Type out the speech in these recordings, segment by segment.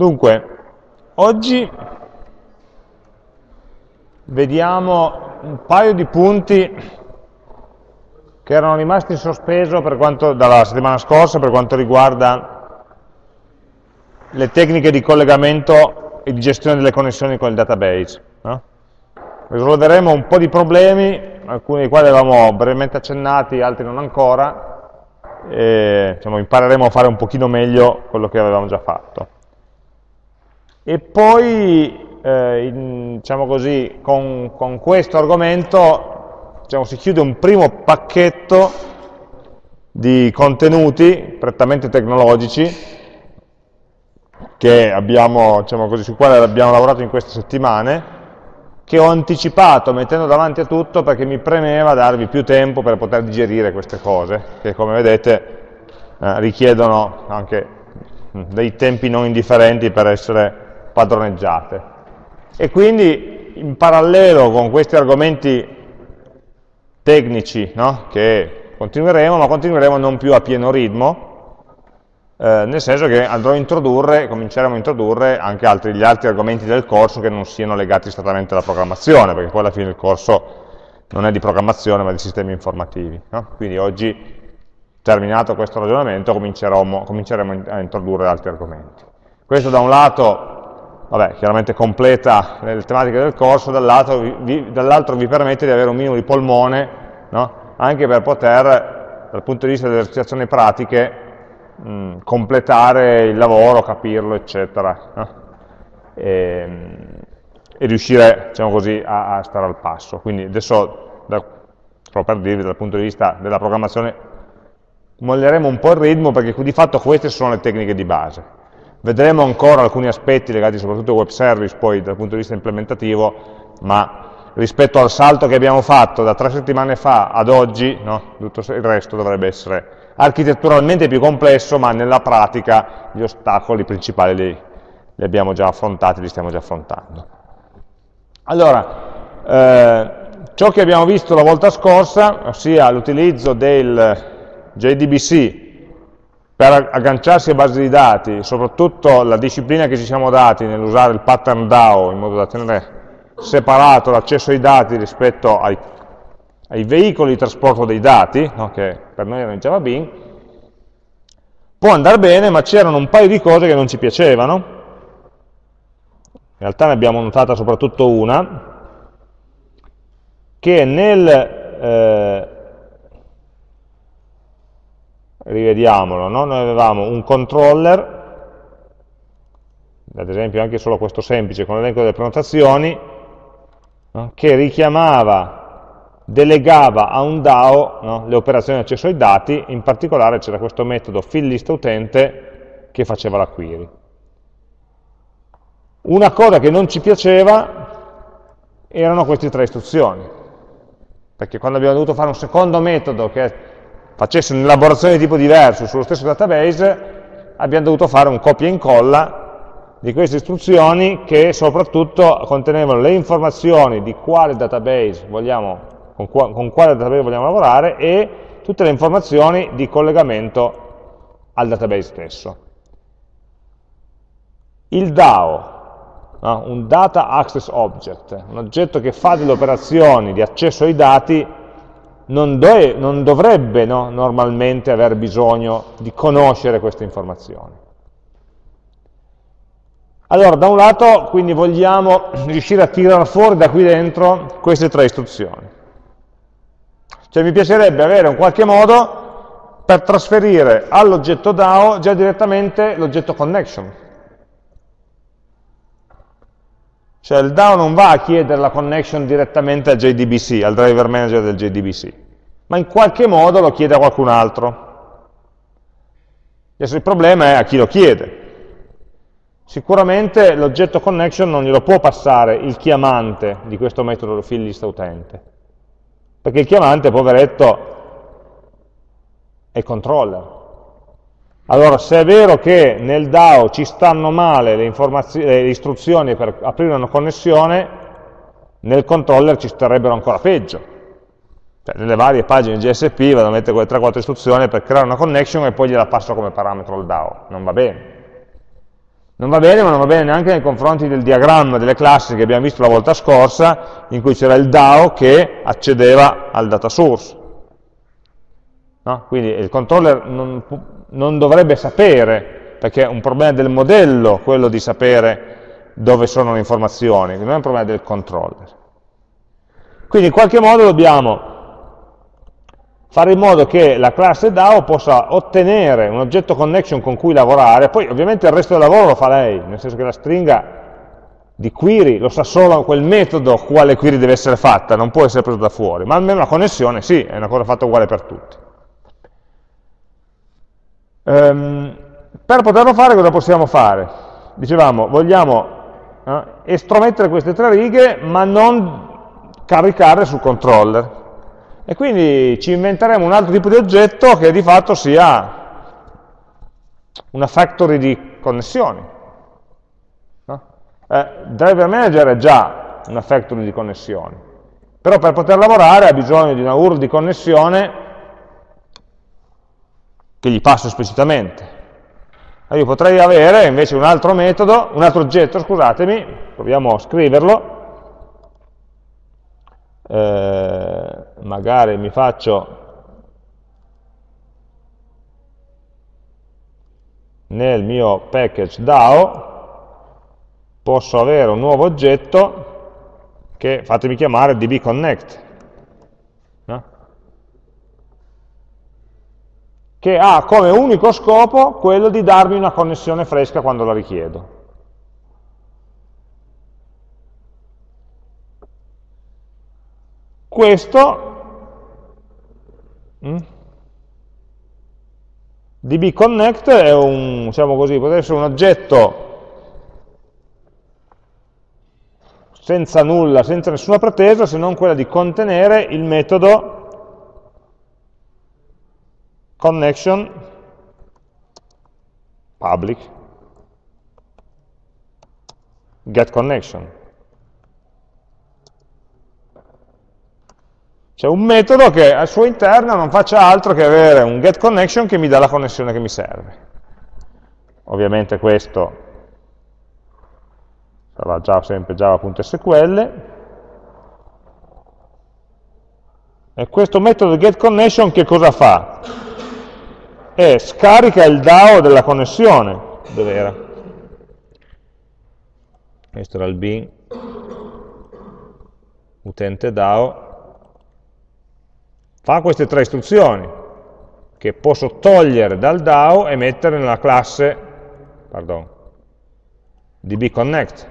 Dunque, oggi vediamo un paio di punti che erano rimasti in sospeso quanto, dalla settimana scorsa per quanto riguarda le tecniche di collegamento e di gestione delle connessioni con il database. No? Risolveremo un po' di problemi, alcuni dei quali avevamo brevemente accennati, altri non ancora, e diciamo, impareremo a fare un pochino meglio quello che avevamo già fatto. E poi, eh, in, diciamo così, con, con questo argomento diciamo, si chiude un primo pacchetto di contenuti prettamente tecnologici abbiamo, diciamo così, su quali abbiamo lavorato in queste settimane, che ho anticipato mettendo davanti a tutto perché mi premeva darvi più tempo per poter digerire queste cose, che come vedete eh, richiedono anche dei tempi non indifferenti per essere padroneggiate. E quindi in parallelo con questi argomenti tecnici no? che continueremo, ma continueremo non più a pieno ritmo, eh, nel senso che andrò a introdurre, cominceremo a introdurre anche altri, gli altri argomenti del corso che non siano legati strettamente alla programmazione, perché poi alla fine il corso non è di programmazione ma di sistemi informativi. No? Quindi oggi, terminato questo ragionamento, cominceremo, a introdurre altri argomenti. Questo da un lato, vabbè, chiaramente completa le tematiche del corso, dall'altro vi, dall vi, permette di avere un minimo di polmone, no? anche per poter, dal punto di vista delle esercitazioni pratiche, mh, mm, completare il lavoro, capirlo, eccetera, no? e, e, riuscire, diciamo così, a, a, stare al passo. Quindi adesso, da, solo per dirvi, dal punto di vista della programmazione, molleremo un po' il ritmo perché di fatto queste sono le tecniche di base. Vedremo ancora alcuni aspetti legati soprattutto ai web service, poi dal punto di vista implementativo, ma rispetto al salto che abbiamo fatto da tre settimane fa ad oggi, no? tutto il resto dovrebbe essere architetturalmente più complesso, ma nella pratica gli ostacoli principali li, li abbiamo già affrontati, li stiamo già affrontando. Allora, eh, ciò che abbiamo visto la volta scorsa, ossia l'utilizzo del JDBC per agganciarsi a basi di dati, soprattutto la disciplina che ci siamo dati nell'usare il pattern DAO in modo da tenere separato l'accesso ai dati rispetto ai ai veicoli di trasporto dei dati, no, che per noi erano in Java Bean, può andare bene, ma c'erano un paio di cose che non ci piacevano, in realtà ne abbiamo notata soprattutto una, che nel, eh, rivediamolo, no? noi avevamo un controller, ad esempio anche solo questo semplice con l'elenco delle prenotazioni, no? che richiamava delegava a un DAO no, le operazioni di accesso ai dati, in particolare c'era questo metodo fillListUtente che faceva la query. Una cosa che non ci piaceva erano queste tre istruzioni, perché quando abbiamo dovuto fare un secondo metodo che facesse un'elaborazione di tipo diverso sullo stesso database, abbiamo dovuto fare un copia e incolla di queste istruzioni che soprattutto contenevano le informazioni di quale database vogliamo con, qua, con quale database vogliamo lavorare e tutte le informazioni di collegamento al database stesso. Il DAO, no? un Data Access Object, un oggetto che fa delle operazioni di accesso ai dati, non, do non dovrebbe no, normalmente aver bisogno di conoscere queste informazioni. Allora, da un lato, quindi vogliamo riuscire a tirare fuori da qui dentro queste tre istruzioni. Cioè mi piacerebbe avere un qualche modo per trasferire all'oggetto DAO già direttamente l'oggetto connection. Cioè il DAO non va a chiedere la connection direttamente al JDBC, al driver manager del JDBC, ma in qualche modo lo chiede a qualcun altro. Adesso il problema è a chi lo chiede. Sicuramente l'oggetto connection non glielo può passare il chiamante di questo metodo fill list utente perché il chiamante, poveretto, è controller. Allora, se è vero che nel DAO ci stanno male le, le istruzioni per aprire una connessione, nel controller ci starebbero ancora peggio. Cioè, nelle varie pagine GSP vado a mettere quelle 3-4 istruzioni per creare una connection e poi gliela passo come parametro al DAO. Non va bene. Non va bene, ma non va bene neanche nei confronti del diagramma delle classi che abbiamo visto la volta scorsa, in cui c'era il DAO che accedeva al data source. No? Quindi il controller non, non dovrebbe sapere, perché è un problema del modello quello di sapere dove sono le informazioni, non è un problema del controller. Quindi in qualche modo dobbiamo fare in modo che la classe DAO possa ottenere un oggetto connection con cui lavorare, poi ovviamente il resto del lavoro lo fa lei, nel senso che la stringa di query lo sa solo quel metodo quale query deve essere fatta, non può essere preso da fuori, ma almeno la connessione sì, è una cosa fatta uguale per tutti. Um, per poterlo fare cosa possiamo fare? Dicevamo, vogliamo eh, estromettere queste tre righe ma non caricarle sul controller. E quindi ci inventeremo un altro tipo di oggetto che di fatto sia una factory di connessioni. No? Eh, driver manager è già una factory di connessioni, però per poter lavorare ha bisogno di una URL di connessione che gli passo esplicitamente. Io potrei avere invece un altro metodo, un altro oggetto, scusatemi, proviamo a scriverlo, eh, magari mi faccio nel mio package DAO posso avere un nuovo oggetto che fatemi chiamare dbconnect che ha come unico scopo quello di darmi una connessione fresca quando la richiedo. Questo mm, DB Connect è un, diciamo così, potrebbe essere un oggetto senza nulla, senza nessuna pretesa, se non quella di contenere il metodo connection public get connection. C'è un metodo che al suo interno non faccia altro che avere un getConnection che mi dà la connessione che mi serve. Ovviamente questo sarà già sempre java.sql. E questo metodo getConnection che cosa fa? E scarica il DAO della connessione. Dove era? Questo era il bin utente DAO fa queste tre istruzioni che posso togliere dal DAO e mettere nella classe pardon, dbconnect.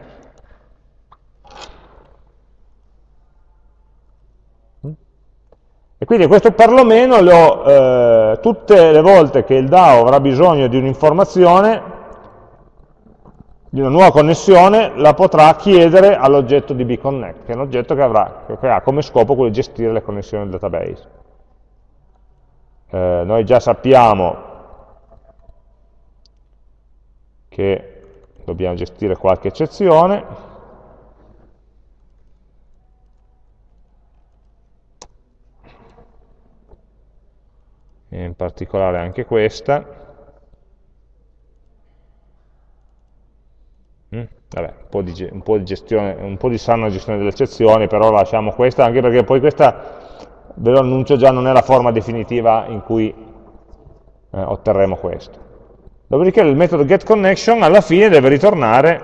E quindi questo perlomeno lo, eh, tutte le volte che il DAO avrà bisogno di un'informazione, di una nuova connessione, la potrà chiedere all'oggetto dbconnect, che è un oggetto che, avrà, che ha come scopo quello di gestire le connessioni del database. Eh, noi già sappiamo che dobbiamo gestire qualche eccezione, in particolare anche questa. Mm, vabbè, un po' di, un po di gestione, un po' di sana gestione delle eccezioni, però lasciamo questa, anche perché poi questa ve lo annuncio già, non è la forma definitiva in cui eh, otterremo questo. Dopodiché il metodo getConnection alla fine deve ritornare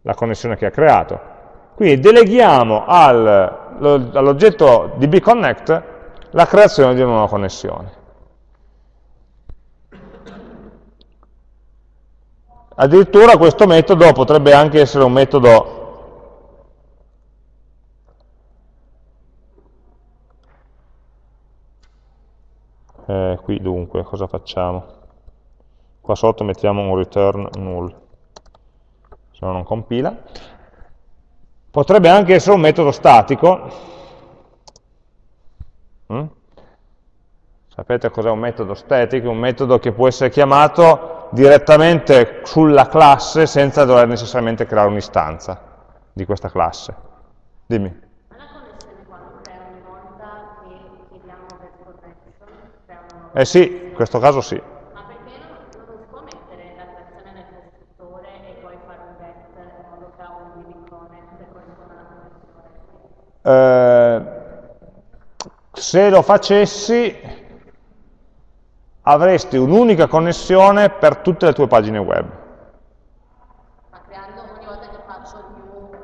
la connessione che ha creato. Quindi deleghiamo al, all'oggetto dbConnect la creazione di una nuova connessione. Addirittura questo metodo potrebbe anche essere un metodo eh, qui dunque cosa facciamo? Qua sotto mettiamo un return null, se no non compila. Potrebbe anche essere un metodo statico. Mm? Sapete cos'è un metodo static? Un metodo che può essere chiamato direttamente sulla classe senza dover necessariamente creare un'istanza di questa classe. Dimmi. Eh sì, in questo caso sì. Ma perché non, non si può mettere la creazione nel e poi fare un get in modo che ha un DB connect e corrisponda alla connessione? Eh, se lo facessi avresti un'unica connessione per tutte le tue pagine web. Ma creando ogni volta che faccio new uh,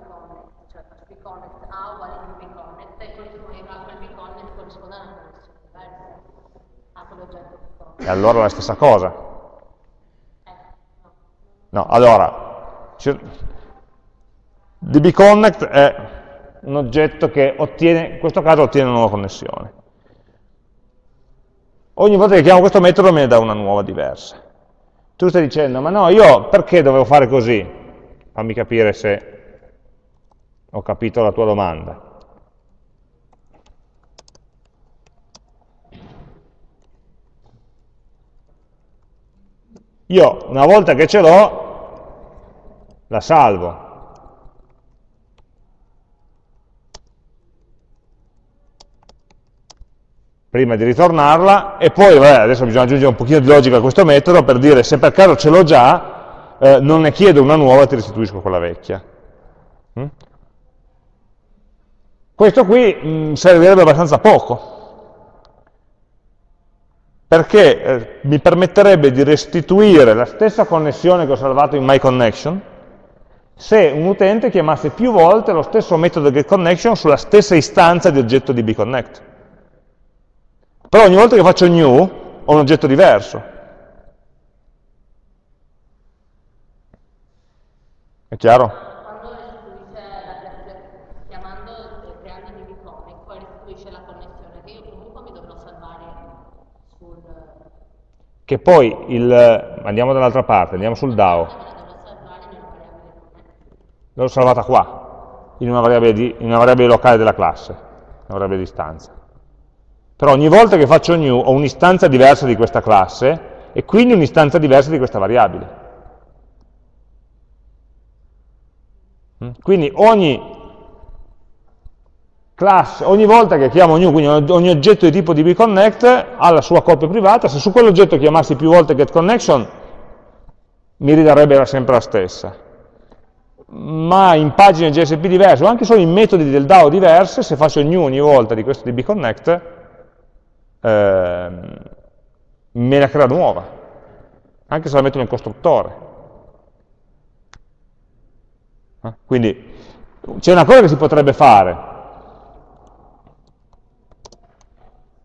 vconnect, cioè faccio vconnect A uguale new vconnect e quel vconnect corrisponde a una connessione diversa a quell'oggetto. E allora la stessa cosa. Eh, no. No, allora, dbconnect è un oggetto che ottiene, in questo caso ottiene una nuova connessione. Ogni volta che chiamo questo metodo me ne dà una nuova diversa. Tu stai dicendo, ma no, io perché dovevo fare così? Fammi capire se ho capito la tua domanda. Io, una volta che ce l'ho, la salvo. Prima di ritornarla e poi vabbè, adesso bisogna aggiungere un pochino di logica a questo metodo per dire se per caso ce l'ho già eh, non ne chiedo una nuova e ti restituisco quella vecchia. Mm? questo qui mh, mm, servirebbe abbastanza poco. Perché eh, mi permetterebbe di restituire la stessa connessione che ho salvato in myConnection se un utente chiamasse più volte lo stesso metodo getConnection sulla stessa istanza di oggetto di bconnect però ogni volta che faccio new ho un oggetto diverso. È chiaro? Che poi, il, andiamo dall'altra parte, andiamo sul DAO. L'ho salvata qua, in una variabile, di, in una variabile locale della classe, una variabile di stanza. Però ogni volta che faccio new ho un'istanza diversa di questa classe e quindi un'istanza diversa di questa variabile. Mm? Quindi ogni classe, ogni volta che chiamo new, quindi ogni oggetto di tipo dbConnect ha la sua copia privata, se su quell'oggetto chiamassi più volte getConnection mi ridarebbe sempre la stessa. Ma in pagine JSP diverse o anche solo in metodi del DAO diverse, se faccio new ogni volta di questo dbConnect, eh, me la crea nuova, anche se la metto nel costruttore. Eh? Quindi c'è una cosa che si potrebbe fare,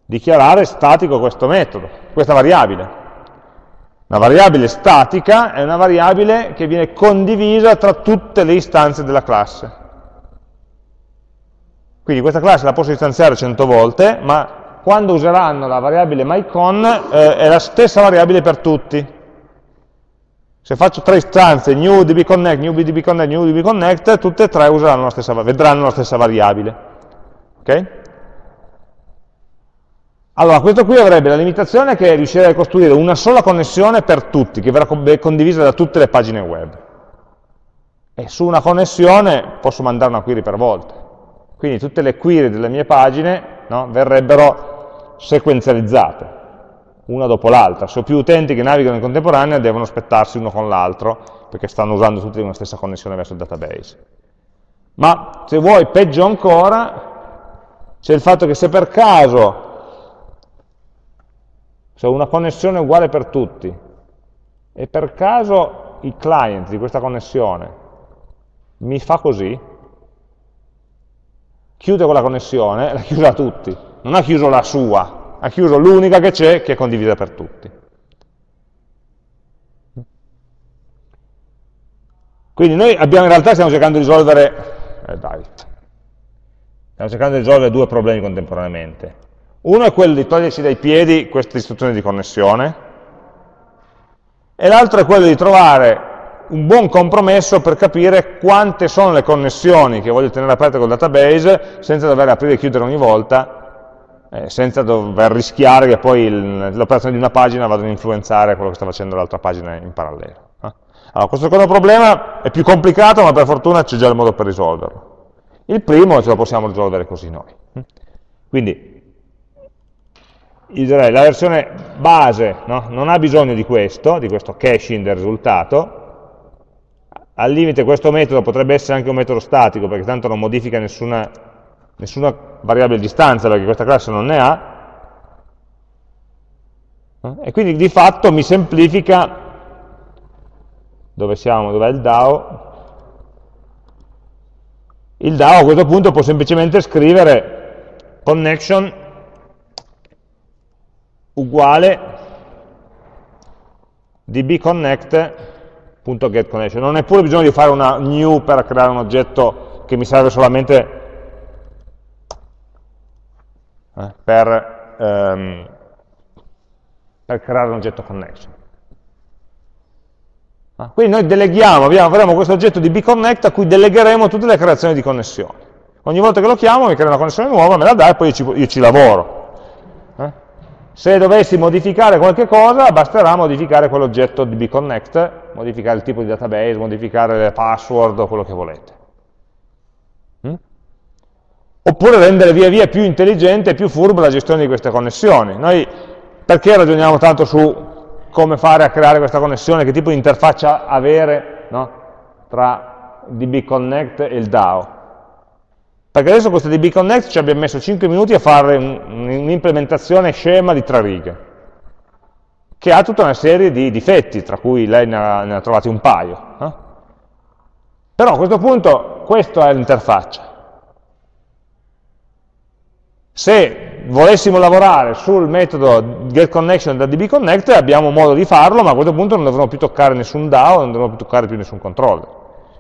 dichiarare statico questo metodo, questa variabile. Una variabile statica è una variabile che viene condivisa tra tutte le istanze della classe. Quindi questa classe la posso istanziare 100 volte, ma quando useranno la variabile myCon eh, è la stessa variabile per tutti. Se faccio tre istanze, new dbconnect, new dbconnect, new dbconnect, tutte e tre la stessa, vedranno la stessa variabile. Okay? Allora, questo qui avrebbe la limitazione che riuscirei a costruire una sola connessione per tutti, che verrà condivisa da tutte le pagine web. E su una connessione posso mandare una query per volta. Quindi tutte le query delle mie pagine no, verrebbero sequenzializzate, una dopo l'altra. Se ho più utenti che navigano in contemporanea devono aspettarsi uno con l'altro, perché stanno usando tutti una stessa connessione verso il database. Ma se vuoi, peggio ancora, c'è il fatto che se per caso, se ho una connessione uguale per tutti, e per caso il client di questa connessione mi fa così, chiude quella connessione, la chiude a tutti non ha chiuso la sua, ha chiuso l'unica che c'è, che è condivisa per tutti. Quindi noi abbiamo, in realtà stiamo cercando di risolvere, eh dai, stiamo cercando di risolvere due problemi contemporaneamente. Uno è quello di toglierci dai piedi queste istruzioni di connessione, e l'altro è quello di trovare un buon compromesso per capire quante sono le connessioni che voglio tenere aperte col database senza dover aprire e chiudere ogni volta eh, senza dover rischiare che poi l'operazione di una pagina vada ad influenzare quello che sta facendo l'altra pagina in parallelo. Eh? Allora, questo secondo problema è più complicato, ma per fortuna c'è già il modo per risolverlo. Il primo ce lo possiamo risolvere così noi. Quindi, direi, la versione base no? non ha bisogno di questo, di questo caching del risultato, al limite questo metodo potrebbe essere anche un metodo statico, perché tanto non modifica nessuna, nessuna variabile di distanza, perché questa classe non ne ha, e quindi di fatto mi semplifica, dove siamo, dov'è il DAO? Il DAO a questo punto può semplicemente scrivere connection uguale dbconnect.getConnection. Non è pure bisogno di fare una new per creare un oggetto che mi serve solamente eh, per... Um, per creare un oggetto connection. Ah, quindi noi deleghiamo, abbiamo, avremo questo oggetto di bconnect a cui delegheremo tutte le creazioni di connessioni. Ogni volta che lo chiamo mi crea una connessione nuova, me la dà e poi io ci, io ci lavoro. Eh? Se dovessi modificare qualche cosa, basterà modificare quell'oggetto di bconnect, modificare il tipo di database, modificare le password o quello che volete. Oppure rendere via via più intelligente e più furba la gestione di queste connessioni. Noi perché ragioniamo tanto su come fare a creare questa connessione, che tipo di interfaccia avere no? tra dbconnect e il DAO? Perché adesso questo dbconnect ci abbiamo messo 5 minuti a fare un'implementazione scema di tre righe, che ha tutta una serie di difetti, tra cui lei ne ha, ne ha trovati un paio. Eh? Però a questo punto questa è l'interfaccia. Se volessimo lavorare sul metodo getConnection da dbConnect abbiamo modo di farlo, ma a questo punto non dovremo più toccare nessun DAO, non dovremo più toccare più nessun controller.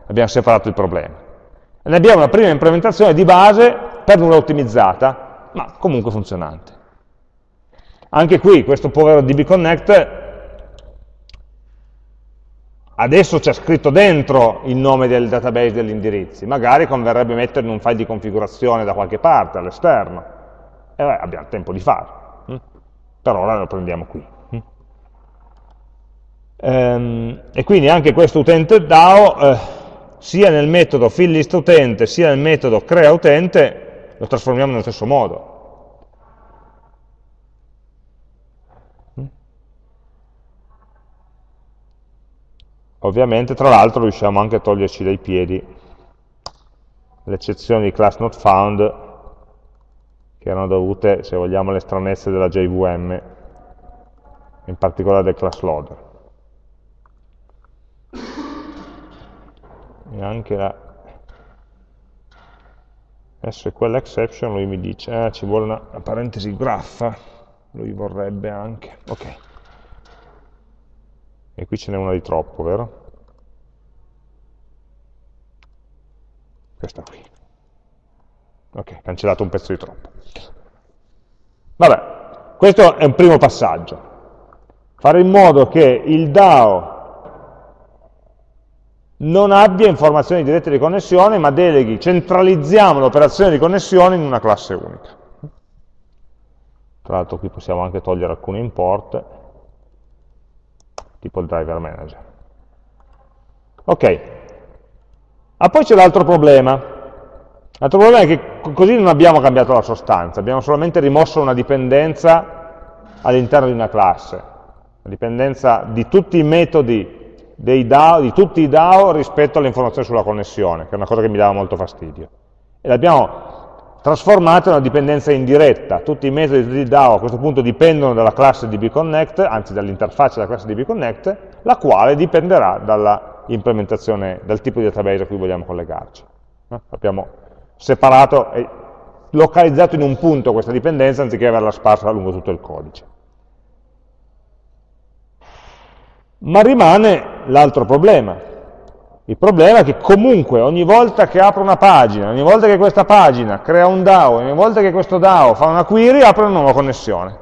Abbiamo separato il problema. E ne abbiamo una prima implementazione di base per nulla ottimizzata, ma comunque funzionante. Anche qui questo povero dbConnect adesso c'è scritto dentro il nome del database degli indirizzi, magari converrebbe metterlo in un file di configurazione da qualche parte, all'esterno, e beh, abbiamo tempo di farlo. Hm? Per ora lo prendiamo qui. Hm? Ehm, e quindi anche questo utente DAO, eh, sia nel metodo fillListUtente, sia nel metodo creaUtente, lo trasformiamo nello stesso modo. Hm? Ovviamente, tra l'altro, riusciamo anche a toglierci dai piedi l'eccezione di class not found che erano dovute, se vogliamo, alle stranezze della JVM, in particolare del class loader. E anche la SQL exception lui mi dice, eh, ci vuole una, una parentesi graffa, lui vorrebbe anche, ok. E qui ce n'è una di troppo, vero? Questa qui. Ok, cancellato un pezzo di troppo. Vabbè, questo è un primo passaggio. Fare in modo che il DAO non abbia informazioni dirette di connessione, ma deleghi, centralizziamo l'operazione di connessione in una classe unica. Tra l'altro qui possiamo anche togliere alcuni import, tipo il driver manager. Ok, ah, poi c'è l'altro problema, L'altro problema è che così non abbiamo cambiato la sostanza, abbiamo solamente rimosso una dipendenza all'interno di una classe, la dipendenza di tutti i metodi dei DAO, di tutti i DAO rispetto alle informazioni sulla connessione, che è una cosa che mi dava molto fastidio. E l'abbiamo trasformata in una dipendenza indiretta, tutti i metodi di DAO a questo punto dipendono dalla classe dbConnect, anzi dall'interfaccia della classe dbConnect, la quale dipenderà dalla implementazione, dal tipo di database a cui vogliamo collegarci. Abbiamo separato localizzato in un punto questa dipendenza anziché averla sparsa lungo tutto il codice. Ma rimane l'altro problema. Il problema è che comunque ogni volta che apro una pagina, ogni volta che questa pagina crea un DAO, ogni volta che questo DAO fa una query, apre una nuova connessione.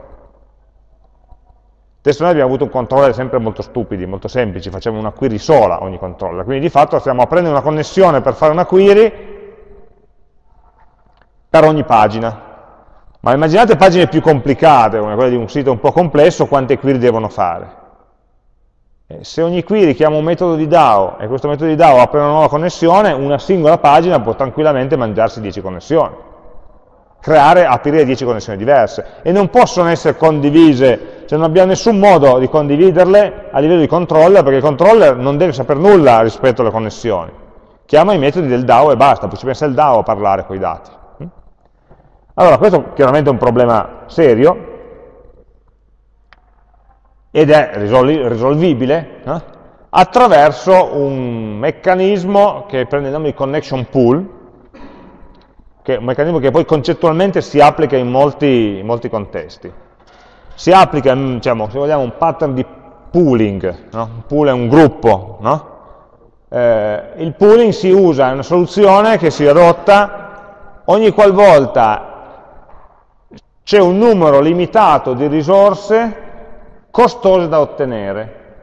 Adesso noi abbiamo avuto un controller sempre molto stupidi, molto semplici, facciamo una query sola ogni controller, quindi di fatto stiamo aprendo una connessione per fare una query per ogni pagina. Ma immaginate pagine più complicate, come quelle di un sito un po' complesso, quante query devono fare. Se ogni query chiama un metodo di DAO e questo metodo di DAO apre una nuova connessione, una singola pagina può tranquillamente mangiarsi 10 connessioni. creare, aprire 10 connessioni diverse e non possono essere condivise, cioè non abbiamo nessun modo di condividerle a livello di controller, perché il controller non deve sapere nulla rispetto alle connessioni. Chiama i metodi del DAO e basta, poi ci pensa il DAO a parlare con i dati. Allora, questo chiaramente è un problema serio ed è risolvibile eh, attraverso un meccanismo che prende il nome di connection pool, che è un meccanismo che poi concettualmente si applica in molti, in molti contesti. Si applica, mm, diciamo, se vogliamo, un pattern di pooling, no? un pool è un gruppo, no? eh, il pooling si usa, è una soluzione che si adotta ogni qualvolta c'è un numero limitato di risorse costose da ottenere,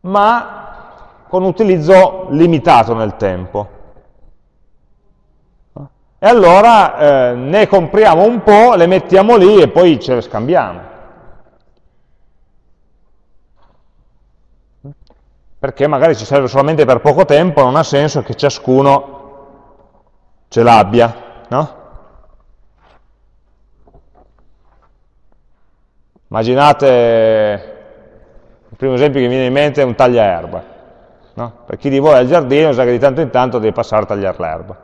ma con utilizzo limitato nel tempo. E allora eh, ne compriamo un po', le mettiamo lì e poi ce le scambiamo. Perché magari ci serve solamente per poco tempo, non ha senso che ciascuno ce l'abbia, no? Immaginate, il primo esempio che mi viene in mente è un tagliaerba. No? Per chi di voi ha il giardino sa che di tanto in tanto deve passare a tagliare l'erba.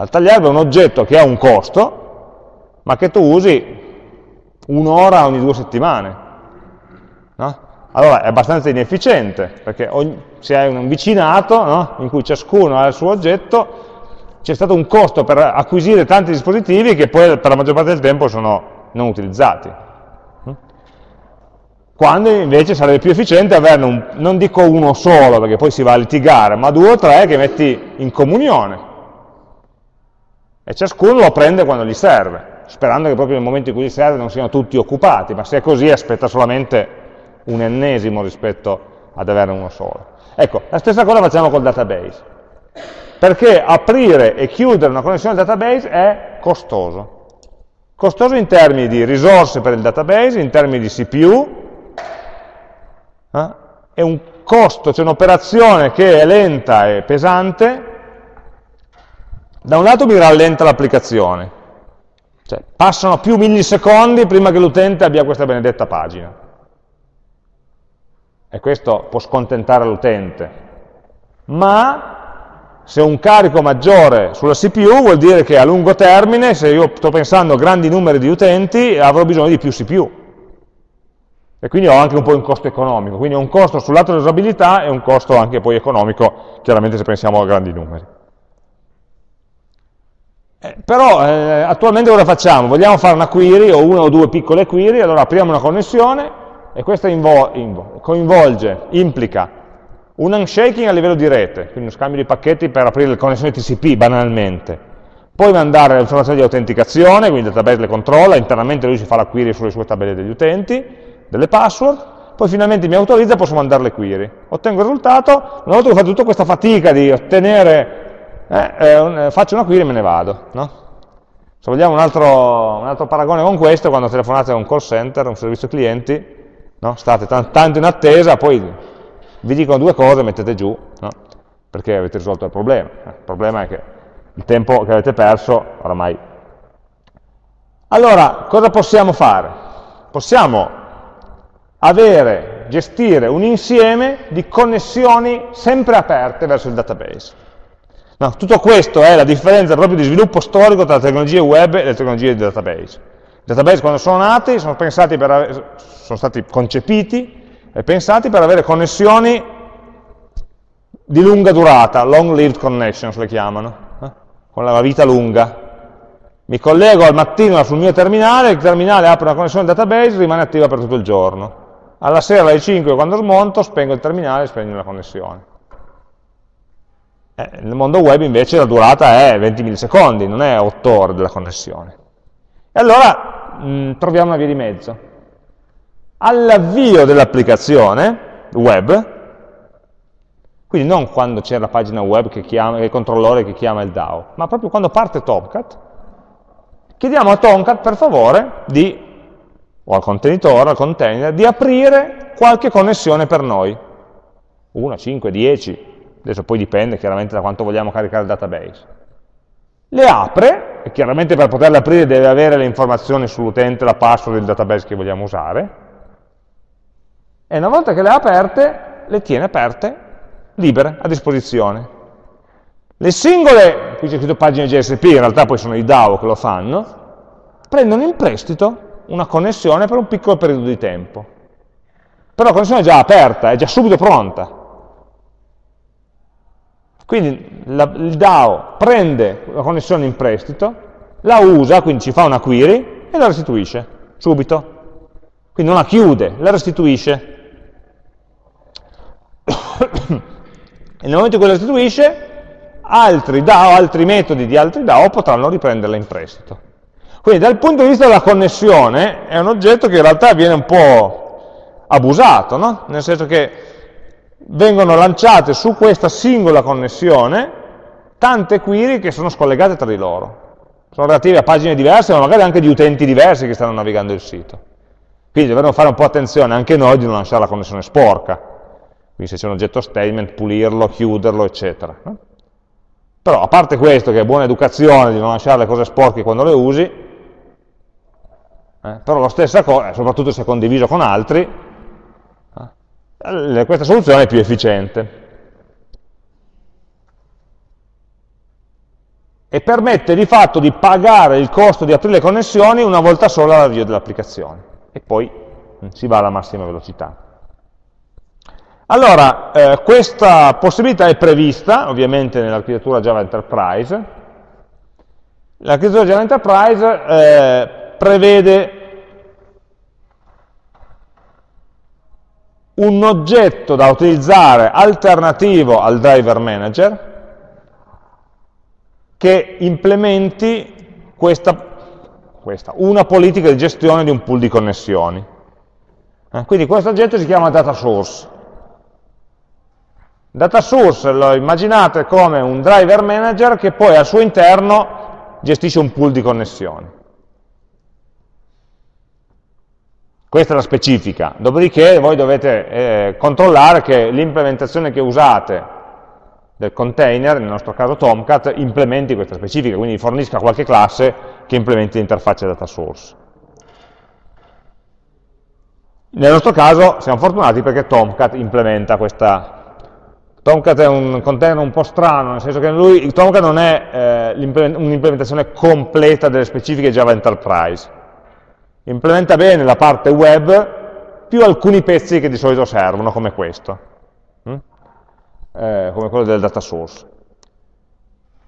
Il tagliaerba è un oggetto che ha un costo, ma che tu usi un'ora ogni due settimane. No? Allora è abbastanza inefficiente, perché ogni, se hai un vicinato no? in cui ciascuno ha il suo oggetto, c'è stato un costo per acquisire tanti dispositivi che poi per la maggior parte del tempo sono non utilizzati quando invece sarebbe più efficiente averne, un, non dico uno solo, perché poi si va a litigare, ma due o tre che metti in comunione. E ciascuno lo prende quando gli serve, sperando che proprio nel momento in cui gli serve non siano tutti occupati, ma se è così aspetta solamente un ennesimo rispetto ad averne uno solo. Ecco, la stessa cosa facciamo col database, perché aprire e chiudere una connessione al database è costoso. Costoso in termini di risorse per il database, in termini di CPU, eh? è un costo, c'è un'operazione che è lenta e pesante, da un lato mi rallenta l'applicazione, cioè passano più millisecondi prima che l'utente abbia questa benedetta pagina. E questo può scontentare l'utente. Ma se un carico maggiore sulla CPU vuol dire che a lungo termine, se io sto pensando a grandi numeri di utenti, avrò bisogno di più CPU e quindi ho anche un po' un costo economico, quindi ho un costo sul lato dell'usabilità e un costo anche poi economico, chiaramente se pensiamo a grandi numeri. Eh, però eh, attualmente cosa facciamo? Vogliamo fare una query o una o due piccole query, allora apriamo una connessione e questa coinvolge, implica un unshaking a livello di rete, quindi uno scambio di pacchetti per aprire le connessioni TCP banalmente, poi mandare le informazioni di autenticazione, quindi il database le controlla, internamente lui si fa la query sulle sue tabelle degli utenti, delle password, poi finalmente mi autorizza e posso mandare le query. Ottengo il risultato, una volta che ho fatto tutta questa fatica di ottenere, eh, eh, faccio una query e me ne vado. No? Se vogliamo un altro, un altro, paragone con questo, quando telefonate a un call center, un servizio clienti, no? state tanto in attesa, poi vi dicono due cose, mettete giù, no? perché avete risolto il problema. Eh, il problema è che il tempo che avete perso oramai. Allora, cosa possiamo fare? Possiamo avere, gestire un insieme di connessioni sempre aperte verso il database. No, tutto questo è la differenza proprio di sviluppo storico tra le tecnologie web e le tecnologie di database. I database quando sono nati sono, avere, sono stati concepiti e pensati per avere connessioni di lunga durata, long lived connections le chiamano, eh? con la vita lunga. Mi collego al mattino sul mio terminale, il terminale apre una connessione al database e rimane attiva per tutto il giorno alla sera alle 5 quando smonto spengo il terminale e spegno la connessione. Eh, nel mondo web invece la durata è 20 millisecondi, non è 8 ore della connessione. E allora mh, mm, troviamo una via di mezzo. All'avvio dell'applicazione web, quindi non quando c'è la pagina web che chiama, il controllore che chiama il DAO, ma proprio quando parte Tomcat, chiediamo a Tomcat per favore di o al contenitore, al container, di aprire qualche connessione per noi. Una, 5, 10, adesso poi dipende chiaramente da quanto vogliamo caricare il database. Le apre e chiaramente per poterle aprire deve avere le informazioni sull'utente, la password del database che vogliamo usare, e una volta che le ha aperte, le tiene aperte, libere, a disposizione. Le singole, qui c'è scritto pagine GSP, in realtà poi sono i DAO che lo fanno, prendono in prestito una connessione per un piccolo periodo di tempo. Però la connessione è già aperta, è già subito pronta. Quindi la, il DAO prende la connessione in prestito, la usa, quindi ci fa una query e la restituisce subito. Quindi non la chiude, la restituisce. nel momento in cui la restituisce, altri DAO, altri metodi di altri DAO potranno riprenderla in prestito. Quindi dal punto di vista della connessione è un oggetto che in realtà viene un po' abusato, no? nel senso che vengono lanciate su questa singola connessione tante query che sono scollegate tra di loro. Sono relative a pagine diverse, ma magari anche di utenti diversi che stanno navigando il sito. Quindi dovremmo fare un po' attenzione anche noi di non lasciare la connessione sporca. Quindi se c'è un oggetto statement, pulirlo, chiuderlo, eccetera. Però a parte questo, che è buona educazione di non lasciare le cose sporche quando le usi, eh, però la stessa cosa, soprattutto se condiviso con altri, eh, questa soluzione è più efficiente. E permette di fatto di pagare il costo di aprire le connessioni una volta sola all'avvio dell'applicazione. E poi mm, si va alla massima velocità. Allora, eh, questa possibilità è prevista ovviamente nell'architettura Java Enterprise. L'architettura Java Enterprise eh, prevede un oggetto da utilizzare alternativo al driver manager che implementi questa, questa, una politica di gestione di un pool di connessioni. Eh, quindi questo oggetto si chiama data source Data source lo immaginate come un driver manager che poi al suo interno gestisce un pool di connessioni. Questa è la specifica, dopodiché voi dovete eh, controllare che l'implementazione che usate del container, nel nostro caso Tomcat, implementi questa specifica, quindi fornisca qualche classe che implementi l'interfaccia data source. Nel nostro caso siamo fortunati perché Tomcat implementa questa Tomcat è un container un po' strano, nel senso che lui, Tomcat non è eh, un'implementazione completa delle specifiche Java Enterprise. Implementa bene la parte web più alcuni pezzi che di solito servono, come questo, hm? eh, come quello del data source.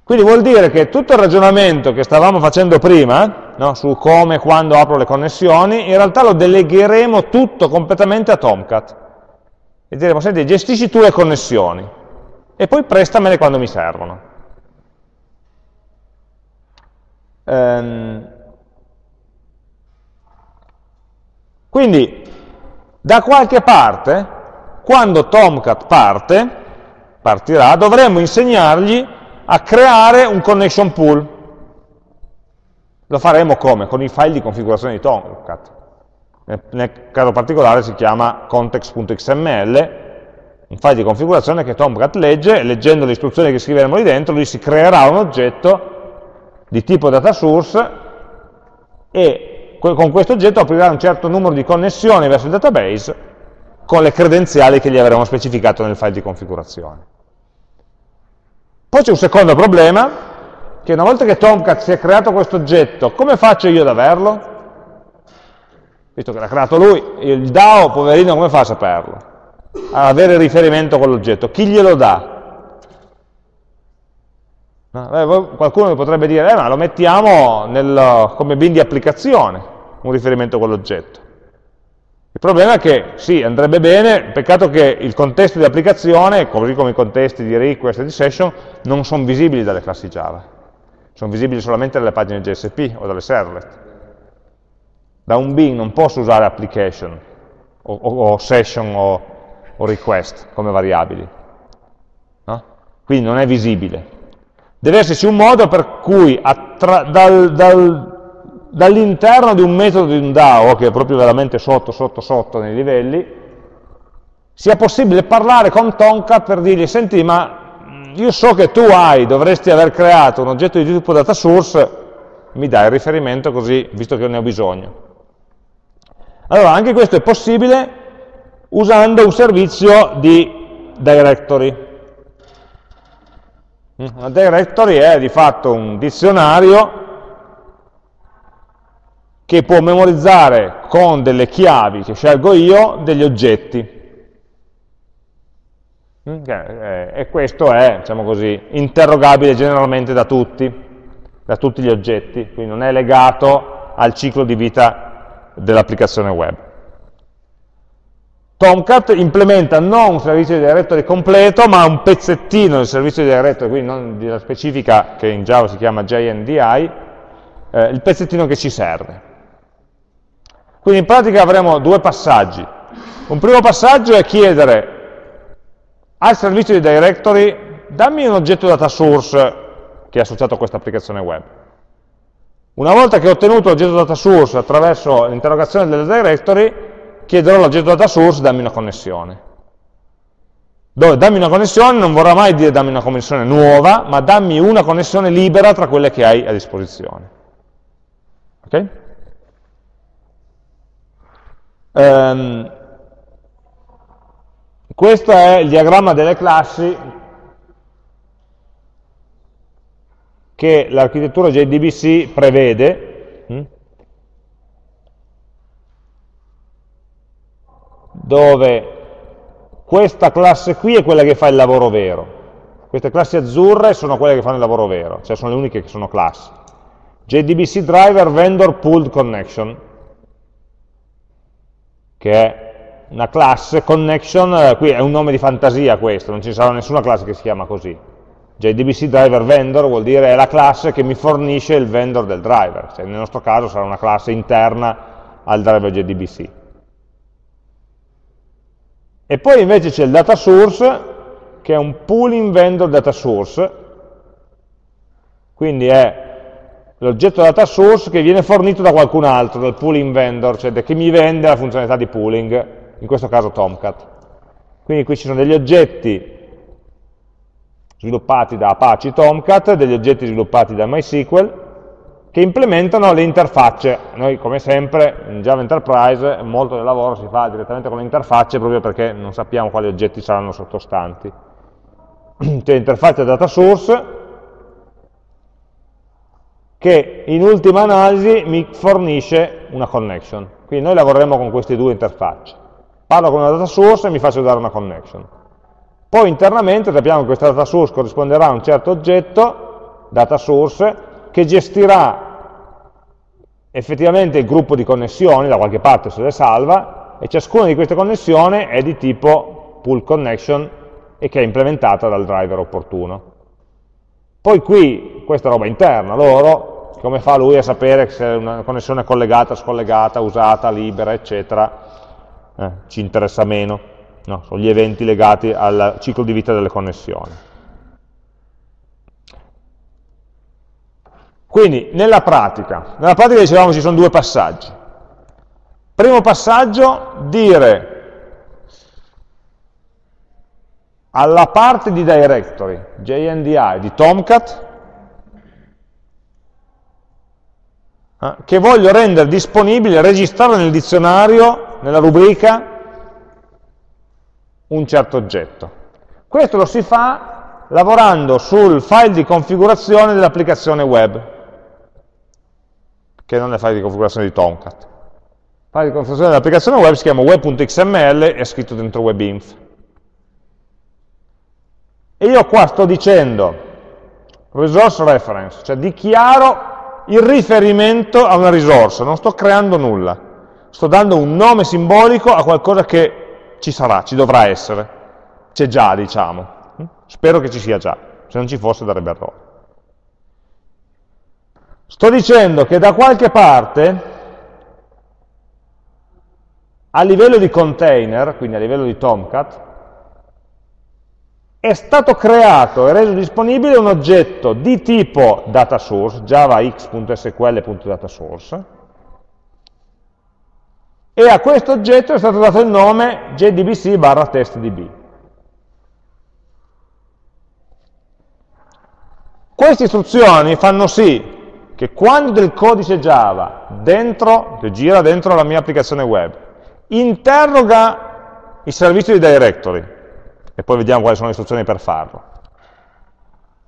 Quindi vuol dire che tutto il ragionamento che stavamo facendo prima, no, su come e quando apro le connessioni, in realtà lo delegheremo tutto completamente a Tomcat e diremo, senti, gestisci tu le connessioni e poi prestamele quando mi servono. Ehm, quindi, da qualche parte, quando Tomcat parte, partirà, dovremmo insegnargli a creare un connection pool. Lo faremo come? Con i file di configurazione di Tomcat nel caso particolare si chiama context.xml, un file di configurazione che Tomcat legge, e leggendo le istruzioni che scriveremo lì dentro, lui si creerà un oggetto di tipo data source e con questo oggetto aprirà un certo numero di connessioni verso il database con le credenziali che gli avremo specificato nel file di configurazione. Poi c'è un secondo problema, che una volta che Tomcat si è creato questo oggetto, come faccio io ad averlo? visto che l'ha creato lui, il DAO, poverino, come fa a saperlo? A avere riferimento con l'oggetto. Chi glielo dà? No? qualcuno mi potrebbe dire, eh, ma lo mettiamo nel, come bin di applicazione, un riferimento con l'oggetto. Il problema è che sì, andrebbe bene, peccato che il contesto di applicazione, così come i contesti di request e di session, non sono visibili dalle classi Java. Sono visibili solamente dalle pagine JSP o dalle servlet da un bin non posso usare application o, o, o session o, o, request come variabili. No? Quindi non è visibile. Deve esserci un modo per cui dal, dal, dall'interno di un metodo di un DAO, che è proprio veramente sotto, sotto, sotto nei livelli, sia possibile parlare con Tomcat per dirgli, senti, ma io so che tu hai, dovresti aver creato un oggetto di tipo data source mi dà il riferimento così, visto che ne ho bisogno. Allora, anche questo è possibile usando un servizio di directory. Una directory è di fatto un dizionario che può memorizzare con delle chiavi che scelgo io degli oggetti. Mm, e questo è, diciamo così, interrogabile generalmente da tutti, da tutti gli oggetti, quindi non è legato al ciclo di vita dell'applicazione web. Tomcat implementa non un servizio di directory completo, ma un pezzettino del servizio di directory, quindi non della specifica che in Java si chiama JNDI, eh, il pezzettino che ci serve. Quindi in pratica avremo due passaggi. Un primo passaggio è chiedere al servizio di directory dammi un oggetto data source che è associato a questa applicazione web. Una volta che ho ottenuto l'oggetto data source attraverso l'interrogazione del directory, chiederò all'oggetto data source dammi una connessione. Dove dammi una connessione non vorrà mai dire dammi una connessione nuova, ma dammi una connessione libera tra quelle che hai a disposizione. Ok? Um, questo è il diagramma delle classi che l'architettura JDBC prevede, hm? Dove questa classe qui è quella che fa il lavoro vero. Queste classi azzurre sono quelle che fanno il lavoro vero, cioè sono le uniche che sono classi. JDBC Driver Vendor Pooled Connection che è una classe, connection, eh, qui è un nome di fantasia questo, non ci sarà nessuna classe che si chiama così. JDBC driver vendor vuol dire è la classe che mi fornisce il vendor del driver, cioè nel nostro caso sarà una classe interna al driver JDBC. E poi invece c'è il data source, che è un pooling vendor data source, quindi è l'oggetto data source che viene fornito da qualcun altro, dal pooling vendor, cioè da chi mi vende la funzionalità di pooling, in questo caso Tomcat. Quindi qui ci sono degli oggetti sviluppati da Apache Tomcat, degli oggetti sviluppati da MySQL, che implementano le interfacce. Noi, come sempre, in Java Enterprise, molto del lavoro si fa direttamente con le interfacce proprio perché non sappiamo quali oggetti saranno sottostanti. C'è l'interfaccia data source, che in ultima analisi mi fornisce una connection. Quindi noi lavoreremo con queste due interfacce. Parlo con una data source e mi faccio dare una connection. Poi internamente sappiamo che questa data source corrisponderà a un certo oggetto, data source, che gestirà effettivamente il gruppo di connessioni, da qualche parte se le salva, e ciascuna di queste connessioni è di tipo pull connection e che è implementata dal driver opportuno. Poi qui, questa è roba interna, loro, come fa lui a sapere se una connessione è collegata, scollegata, usata, libera, eccetera, eh, ci interessa meno, no, sono gli eventi legati al ciclo di vita delle connessioni. Quindi, nella pratica, nella pratica dicevamo ci sono due passaggi. Primo passaggio, dire alla parte di directory, JNDI, di Tomcat, eh, che voglio rendere disponibile, registrare nel dizionario, nella rubrica, un certo oggetto. Questo lo si fa lavorando sul file di configurazione dell'applicazione web, che non è il file di configurazione di Tomcat. Il file di configurazione dell'applicazione web si chiama web.xml e è scritto dentro webinf. E io qua sto dicendo resource reference, cioè dichiaro il riferimento a una risorsa, non sto creando nulla, sto dando un nome simbolico a qualcosa che ci sarà, ci dovrà essere, c'è già diciamo, spero che ci sia già, se non ci fosse darebbe errore. Sto dicendo che da qualche parte, a livello di container, quindi a livello di Tomcat, è stato creato e reso disponibile un oggetto di tipo dataSource, javax.sql.dataSource, e a questo oggetto è stato dato il nome jdbc barra testdb. Queste istruzioni fanno sì che quando del codice Java dentro, che gira dentro la mia applicazione web, interroga il servizio di directory, e poi vediamo quali sono le istruzioni per farlo,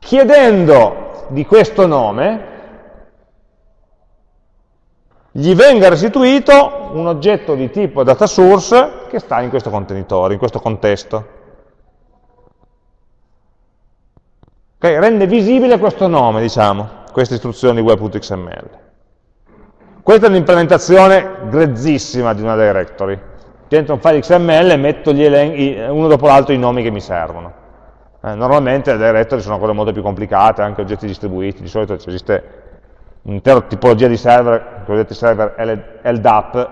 chiedendo di questo nome, gli venga restituito un oggetto di tipo data source che sta in questo contenitore, in questo contesto. Okay, rende visibile questo nome, diciamo queste istruzioni web.xml. Questa è un'implementazione grezzissima di una directory. Dentro un file XML metto uno dopo l'altro i nomi che mi servono. Eh, normalmente le directory sono cose molto più complicate, anche oggetti distribuiti, di solito esiste un'intera tipologia di server, cosiddetti server LDAP,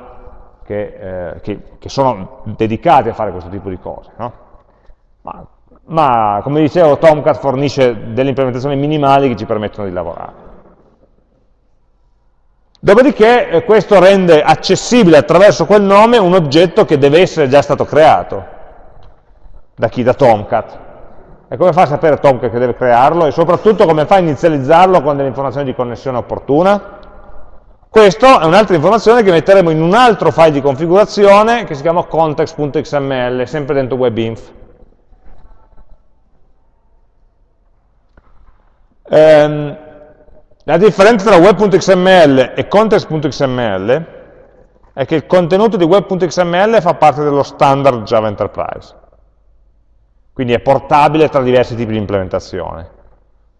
che, eh, che, che, sono dedicati a fare questo tipo di cose. No? Ma ma come dicevo Tomcat fornisce delle implementazioni minimali che ci permettono di lavorare. Dopodiché eh, questo rende accessibile attraverso quel nome un oggetto che deve essere già stato creato. Da chi? Da Tomcat. E come fa a sapere Tomcat che deve crearlo? E soprattutto come fa a inizializzarlo con delle informazioni di connessione opportuna? Questa è un'altra informazione che metteremo in un altro file di configurazione che si chiama context.xml, sempre dentro WebInf. Ehm, la differenza tra web.xml e context.xml è che il contenuto di web.xml fa parte dello standard Java Enterprise, quindi è portabile tra diversi tipi di implementazione.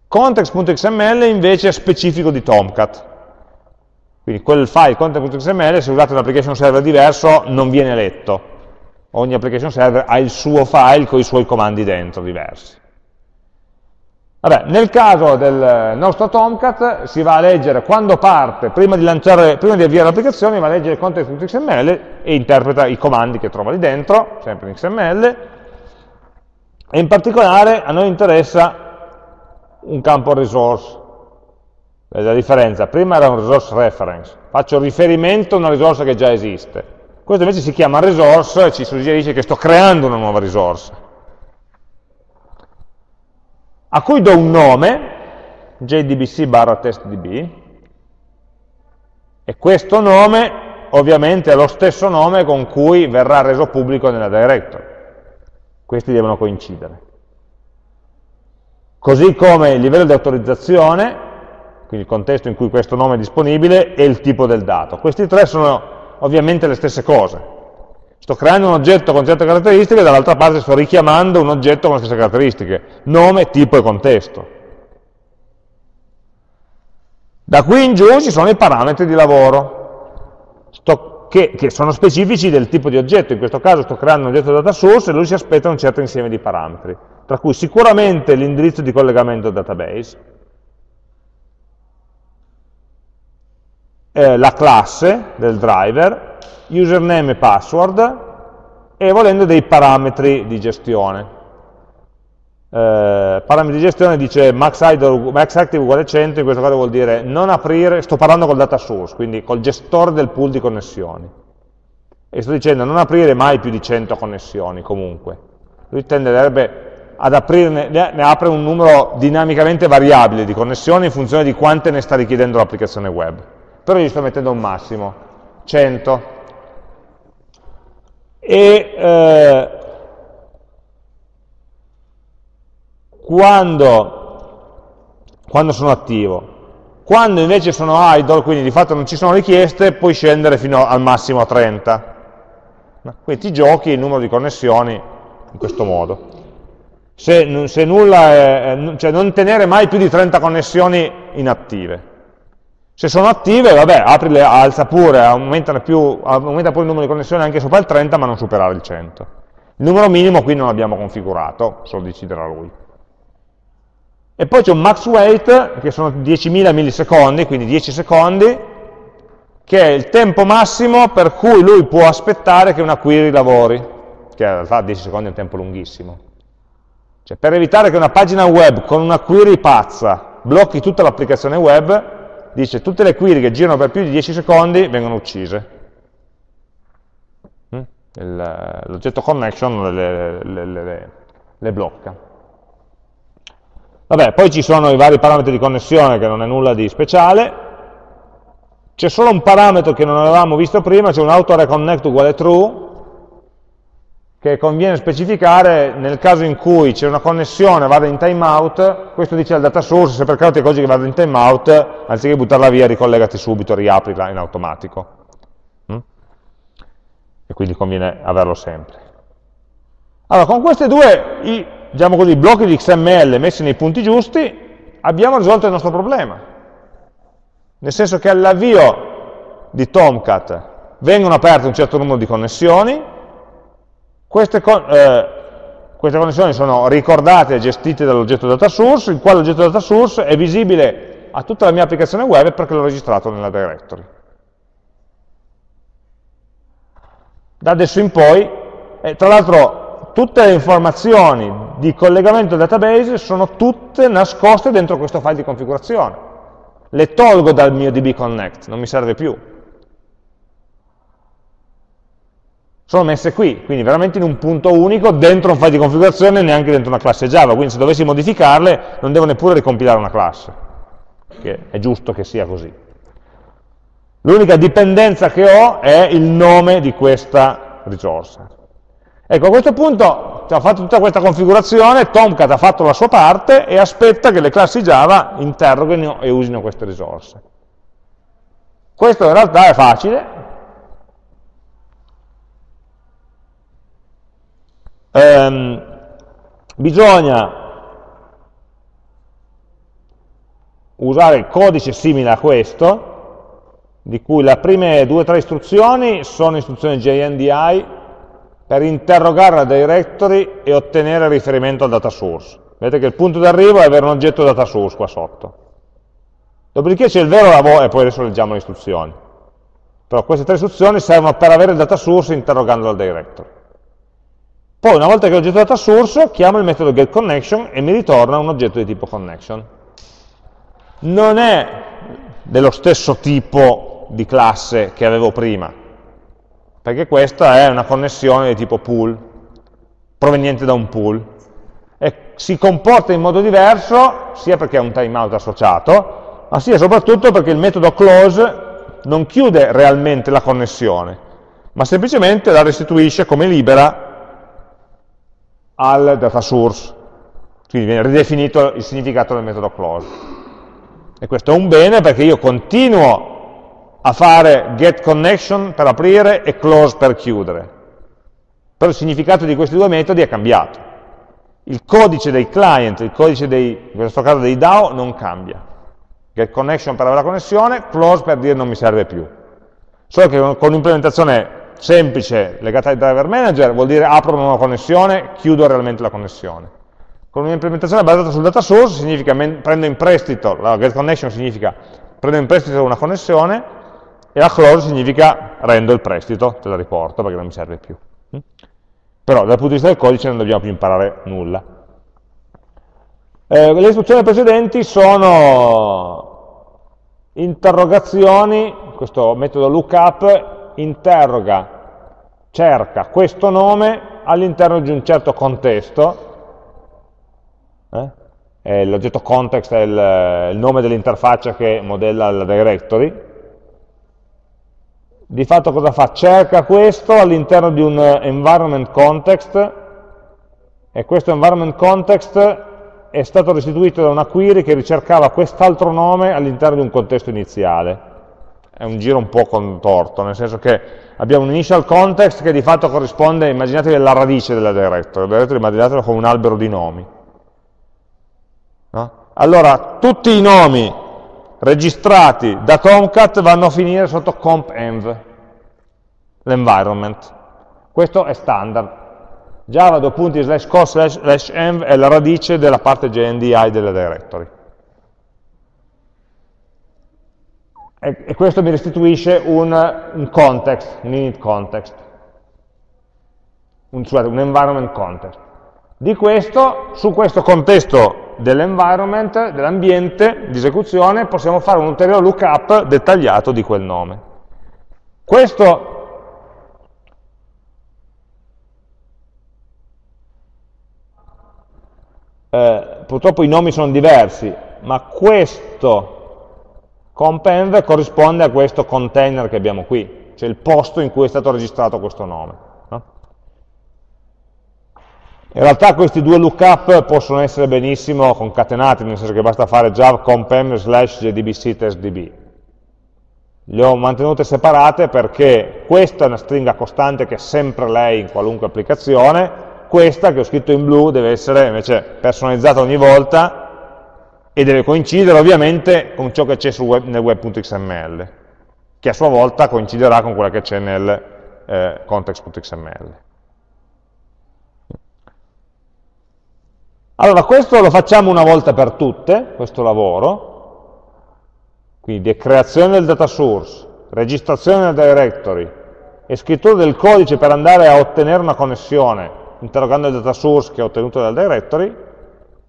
Context.xml invece è specifico di Tomcat, quindi quel file context.xml se usate un application server diverso non viene letto, ogni application server ha il suo file con i suoi comandi dentro diversi. Vabbè, nel caso del nostro Tomcat si va a leggere quando parte, prima di, lanciare, prima di avviare l'applicazione, va a leggere il context.xml e interpreta i comandi che trova lì dentro, sempre in XML, e in particolare a noi interessa un campo resource. Vedete la differenza? Prima era un resource reference, faccio riferimento a una risorsa che già esiste. Questo invece si chiama resource e ci suggerisce che sto creando una nuova risorsa a cui do un nome, jdbc barra testdb, e questo nome ovviamente è lo stesso nome con cui verrà reso pubblico nella directory. Questi devono coincidere. Così come il livello di autorizzazione, quindi il contesto in cui questo nome è disponibile, e il tipo del dato. Questi tre sono ovviamente le stesse cose. Sto creando un oggetto con certe caratteristiche, dall'altra parte sto richiamando un oggetto con le stesse caratteristiche, nome, tipo e contesto. Da qui in giù ci sono i parametri di lavoro, sto, che, che, sono specifici del tipo di oggetto, in questo caso sto creando un oggetto data source e lui si aspetta un certo insieme di parametri, tra cui sicuramente l'indirizzo di collegamento al database, eh, la classe del driver, username e password e volendo dei parametri di gestione. Eh, parametri di gestione dice max, idle, max active uguale 100, in questo caso vuol dire non aprire, sto parlando col data source, quindi col gestore del pool di connessioni. E sto dicendo non aprire mai più di 100 connessioni comunque. Lui tenderebbe ad aprirne, ne apre un numero dinamicamente variabile di connessioni in funzione di quante ne sta richiedendo l'applicazione web. Però gli sto mettendo un massimo, 100, e eh, quando, quando sono attivo. Quando invece sono idle, quindi di fatto non ci sono richieste, puoi scendere fino al massimo a 30. Quindi ti giochi il numero di connessioni in questo modo. Se, se nulla è, cioè non tenere mai più di 30 connessioni inattive. Se sono attive, vabbè, aprile, alza pure, aumenta, più, aumenta pure il numero di connessioni anche sopra il 30, ma non superare il 100. Il numero minimo qui non l'abbiamo configurato, solo deciderà lui. E poi c'è un max wait, che sono 10.000 millisecondi, quindi 10 secondi, che è il tempo massimo per cui lui può aspettare che una query lavori, che in realtà 10 secondi è un tempo lunghissimo. Cioè, per evitare che una pagina web con una query pazza blocchi tutta l'applicazione web, dice tutte le query che girano per più di 10 secondi vengono uccise. Mm? L'oggetto connection le, le, le, le, blocca. Vabbè, poi ci sono i vari parametri di connessione che non è nulla di speciale, c'è solo un parametro che non avevamo visto prima, c'è un autoreconnect uguale true, che conviene specificare nel caso in cui c'è una connessione, vada in timeout, questo dice al data source, se per caso ti accorgi che vada in timeout, anziché buttarla via, ricollegati subito, riaprila in automatico. Mm? E quindi conviene averlo sempre. Allora, con questi due, i, diciamo così, blocchi di XML messi nei punti giusti, abbiamo risolto il nostro problema. Nel senso che all'avvio di Tomcat vengono aperte un certo numero di connessioni, queste, eh, queste connessioni sono ricordate e gestite dall'oggetto data source, il quale oggetto data source è visibile a tutta la mia applicazione web perché l'ho registrato nella directory. Da adesso in poi, e tra l'altro tutte le informazioni di collegamento al database sono tutte nascoste dentro questo file di configurazione. Le tolgo dal mio DB Connect, non mi serve più. Sono messe qui, quindi veramente in un punto unico, dentro un file di configurazione e neanche dentro una classe Java, quindi se dovessi modificarle non devo neppure ricompilare una classe, che è giusto che sia così. L'unica dipendenza che ho è il nome di questa risorsa. Ecco, a questo punto ho fatto tutta questa configurazione, Tomcat ha fatto la sua parte e aspetta che le classi Java interroghino e usino queste risorse. Questo in realtà è facile, ehm, bisogna usare il codice simile a questo, di cui le prime due o tre istruzioni sono istruzioni JNDI per interrogare la directory e ottenere riferimento al data source. Vedete che il punto d'arrivo è avere un oggetto data source qua sotto. Dopodiché c'è il vero lavoro, e poi adesso leggiamo le istruzioni. Però queste tre istruzioni servono per avere il data source interrogando la directory. Poi una volta che ho oggetto data source, chiamo il metodo getConnection e mi ritorna un oggetto di tipo connection. Non è dello stesso tipo di classe che avevo prima, perché questa è una connessione di tipo pool, proveniente da un pool, e si comporta in modo diverso, sia perché ha un timeout associato, ma sia soprattutto perché il metodo close non chiude realmente la connessione, ma semplicemente la restituisce come libera al data source, quindi viene ridefinito il significato del metodo close. E questo è un bene perché io continuo a fare get connection per aprire e close per chiudere. Però il significato di questi due metodi è cambiato. Il codice dei client, il codice dei, in questo caso dei DAO, non cambia. Get connection per avere la connessione, close per dire non mi serve più. Solo che con un'implementazione semplice legata ai driver manager vuol dire apro una nuova connessione, chiudo realmente la connessione. Con un'implementazione basata sul data source significa prendo in prestito, la get connection significa prendo in prestito una connessione e la close significa rendo il prestito, te la riporto perché non mi serve più. Mm? Però dal punto di vista del codice non dobbiamo più imparare nulla. Eh, le istruzioni precedenti sono interrogazioni, questo metodo lookup interroga, cerca questo nome all'interno di un certo contesto, eh? l'oggetto context è il, il nome dell'interfaccia che modella la directory, di fatto cosa fa? Cerca questo all'interno di un environment context e questo environment context è stato restituito da una query che ricercava quest'altro nome all'interno di un contesto iniziale è un giro un po' contorto, nel senso che abbiamo un initial context che di fatto corrisponde, immaginatevi la radice della directory, la directory immaginatela come un albero di nomi. No? Allora, tutti i nomi registrati da Tomcat vanno a finire sotto comp.env, l'environment. Questo è standard. Java due punti slash co slash env è la radice della parte JNDI della directory. E, e questo mi restituisce un, un, context, un init context, un, scusate, un environment context. Di questo, su questo contesto dell'environment, dell'ambiente di esecuzione, possiamo fare un ulteriore lookup dettagliato di quel nome. Questo Eh, purtroppo i nomi sono diversi, ma questo compenv corrisponde a questo container che abbiamo qui, cioè il posto in cui è stato registrato questo nome. No? In realtà questi due lookup possono essere benissimo concatenati, nel senso che basta fare jav compenv slash jdbc testdb. Le ho mantenute separate perché questa è una stringa costante che è sempre lei in qualunque applicazione, questa che ho scritto in blu deve essere invece personalizzata ogni volta e deve coincidere ovviamente con ciò che c'è web, nel web.xml, che a sua volta coinciderà con quella che c'è nel eh, context.xml. Allora, questo lo facciamo una volta per tutte, questo lavoro, quindi creazione del data source, registrazione del directory e scrittura del codice per andare a ottenere una connessione, interrogando il data source che ho ottenuto dal directory,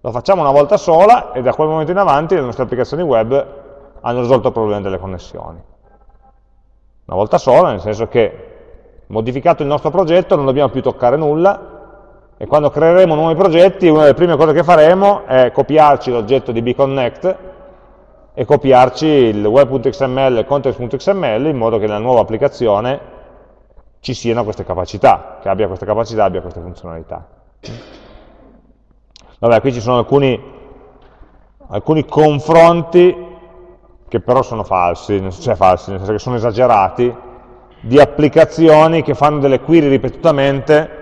lo facciamo una volta sola e da quel momento in avanti le nostre applicazioni web hanno risolto il problema delle connessioni. Una volta sola, nel senso che modificato il nostro progetto non dobbiamo più toccare nulla e quando creeremo nuovi progetti una delle prime cose che faremo è copiarci l'oggetto di bconnect e copiarci il web.xml e il context.xml in modo che nella nuova applicazione ci siano queste capacità, che abbia queste capacità, abbia queste funzionalità. Vabbè, qui ci sono alcuni, alcuni confronti che però sono falsi, cioè falsi, nel senso che sono esagerati, di applicazioni che fanno delle query ripetutamente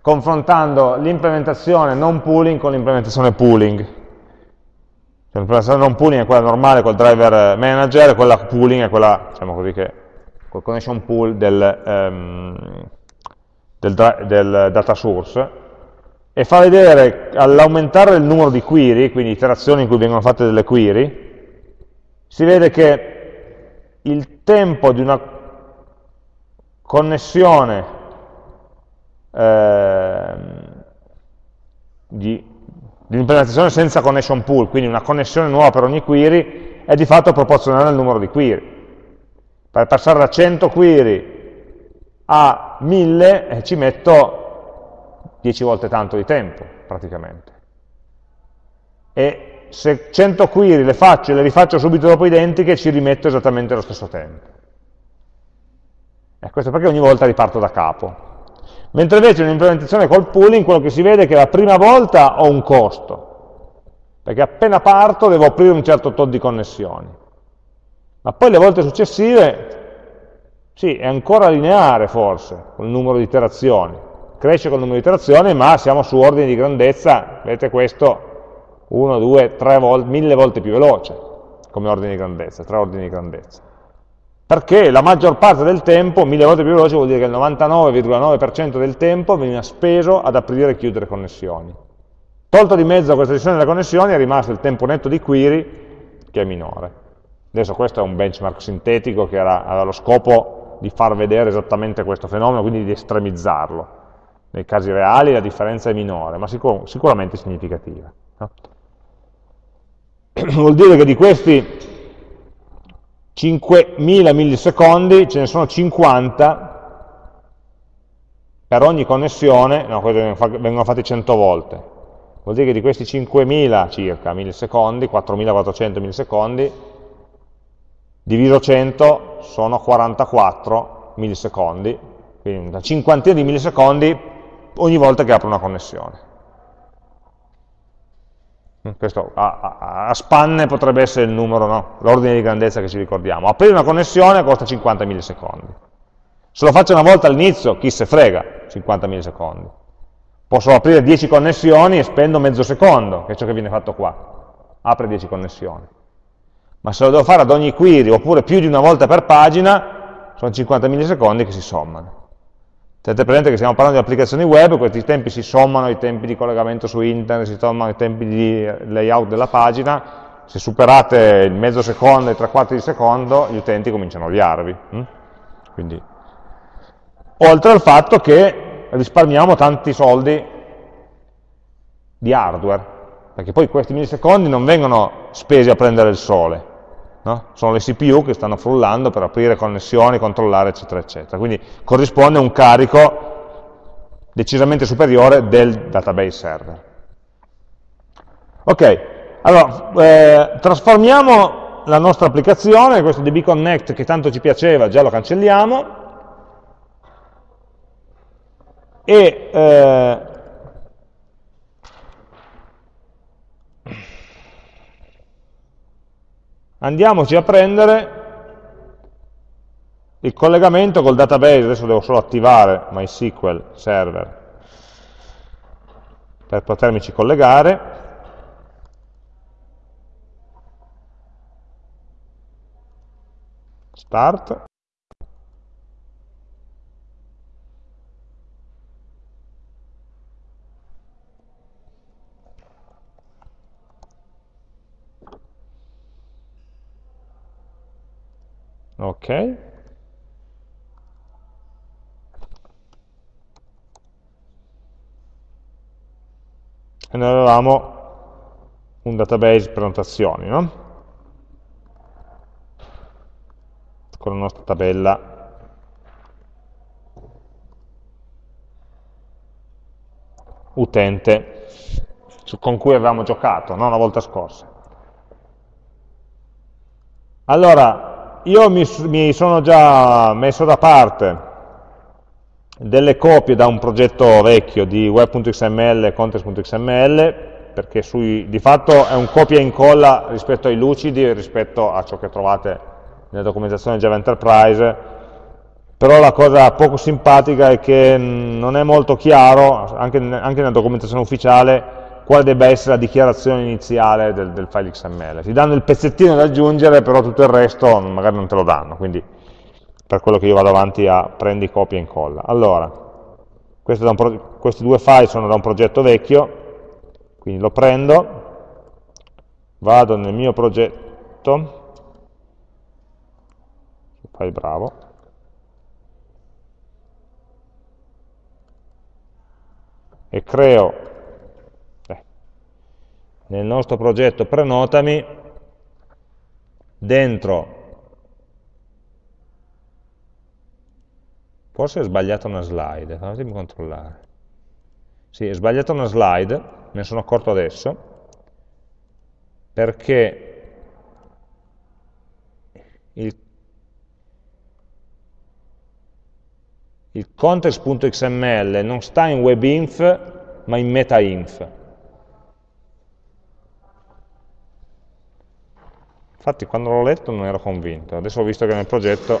confrontando l'implementazione non pooling con l'implementazione pooling. Cioè, l'implementazione non pooling è quella normale col driver manager, quella pooling è quella, diciamo così, che col connection pool del, um, del, del data source, e fa vedere all'aumentare il numero di query, quindi iterazioni in cui vengono fatte delle query, si vede che il tempo di una connessione eh, di, di implementazione senza connection pool, quindi una connessione nuova per ogni query, è di fatto proporzionale al numero di query. Per passare da 100 query a 1000 eh, ci metto 10 volte tanto di tempo, praticamente. E se 100 query le faccio e le rifaccio subito dopo identiche, ci rimetto esattamente lo stesso tempo. E questo perché ogni volta riparto da capo. Mentre invece in un'implementazione col pooling, quello che si vede è che la prima volta ho un costo, perché appena parto devo aprire un certo tot di connessioni. Ma poi le volte successive, sì, è ancora lineare forse, il numero di iterazioni, cresce col numero di iterazioni, ma siamo su ordini di grandezza, vedete questo, 1, 2, 3 volte, mille volte più veloce come ordine di grandezza, tre ordini di grandezza. Perché la maggior parte del tempo, mille volte più veloce, vuol dire che il 99,9% del tempo veniva speso ad aprire e chiudere connessioni. Tolto di mezzo questa gestione delle connessioni è rimasto il tempo netto di query che è minore. Adesso questo è un benchmark sintetico che era, aveva lo scopo di far vedere esattamente questo fenomeno, quindi di estremizzarlo. Nei casi reali la differenza è minore, ma sicur sicuramente significativa. No? Vuol dire che di questi 5.000 millisecondi ce ne sono 50 per ogni connessione, no, vengono fatti 100 volte. Vuol dire che di questi 5.000 circa millisecondi, 4.400 millisecondi, diviso 100 sono 44 millisecondi, quindi una cinquantina di millisecondi ogni volta che apro una connessione. Questo a, a, a spanne potrebbe essere il numero, no? l'ordine di grandezza che ci ricordiamo. Aprire una connessione costa 50 millisecondi. Se lo faccio una volta all'inizio, chi se frega, 50 millisecondi. Posso aprire 10 connessioni e spendo mezzo secondo, che è ciò che viene fatto qua. Apre 10 connessioni. Ma se lo devo fare ad ogni query, oppure più di una volta per pagina, sono 50 millisecondi che si sommano. Tenete presente che stiamo parlando di applicazioni web, questi tempi si sommano ai tempi di collegamento su internet, si sommano ai tempi di layout della pagina, se superate il mezzo secondo e tre quarti di secondo, gli utenti cominciano a odiarvi. Hm? Quindi, oltre al fatto che risparmiamo tanti soldi di hardware, perché poi questi millisecondi non vengono spesi a prendere il sole, No? Sono le CPU che stanno frullando per aprire connessioni, controllare, eccetera, eccetera. Quindi corrisponde a un carico decisamente superiore del database server. Ok, allora, eh, trasformiamo la nostra applicazione, questo dbconnect che tanto ci piaceva, già lo cancelliamo, e eh, andiamoci a prendere il collegamento col database, adesso devo solo attivare MySQL server per potermici collegare, start, ok, e noi avevamo un database prenotazioni, no? con la nostra tabella utente con cui avevamo giocato no? la volta scorsa. Allora, io mi, mi sono già messo da parte delle copie da un progetto vecchio di web.xml e context.xml, perché sui, di fatto è un copia e incolla rispetto ai lucidi, rispetto a ciò che trovate nella documentazione Java Enterprise, però la cosa poco simpatica è che non è molto chiaro, anche, anche nella documentazione ufficiale, quale debba essere la dichiarazione iniziale del, del file XML. Ti danno il pezzettino da aggiungere, però tutto il resto magari non te lo danno, quindi per quello che io vado avanti a prendi, copia e incolla. Allora, questi due file sono da un progetto vecchio, quindi lo prendo, vado nel mio progetto, fai bravo, e creo nel nostro progetto prenotami dentro Forse è sbagliata una slide, fatemi controllare. Sì, è sbagliata una slide, me ne sono accorto adesso, perché il, il context.xml non sta in webinf, ma in metainf. Infatti quando l'ho letto non ero convinto, adesso ho visto che nel progetto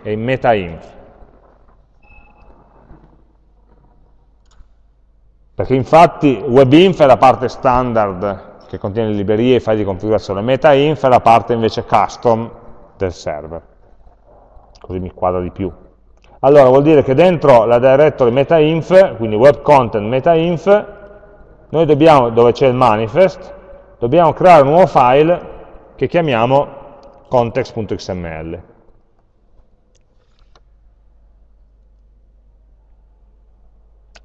e in metainf. Perché infatti webinf è la parte standard che contiene le librerie e i file di configurazione, metainf è la parte invece custom del server. Così mi quadra di più. Allora vuol dire che dentro la directory metainf, quindi web content metainf, noi dobbiamo, dove c'è il manifest, dobbiamo creare un nuovo file che chiamiamo context.xml.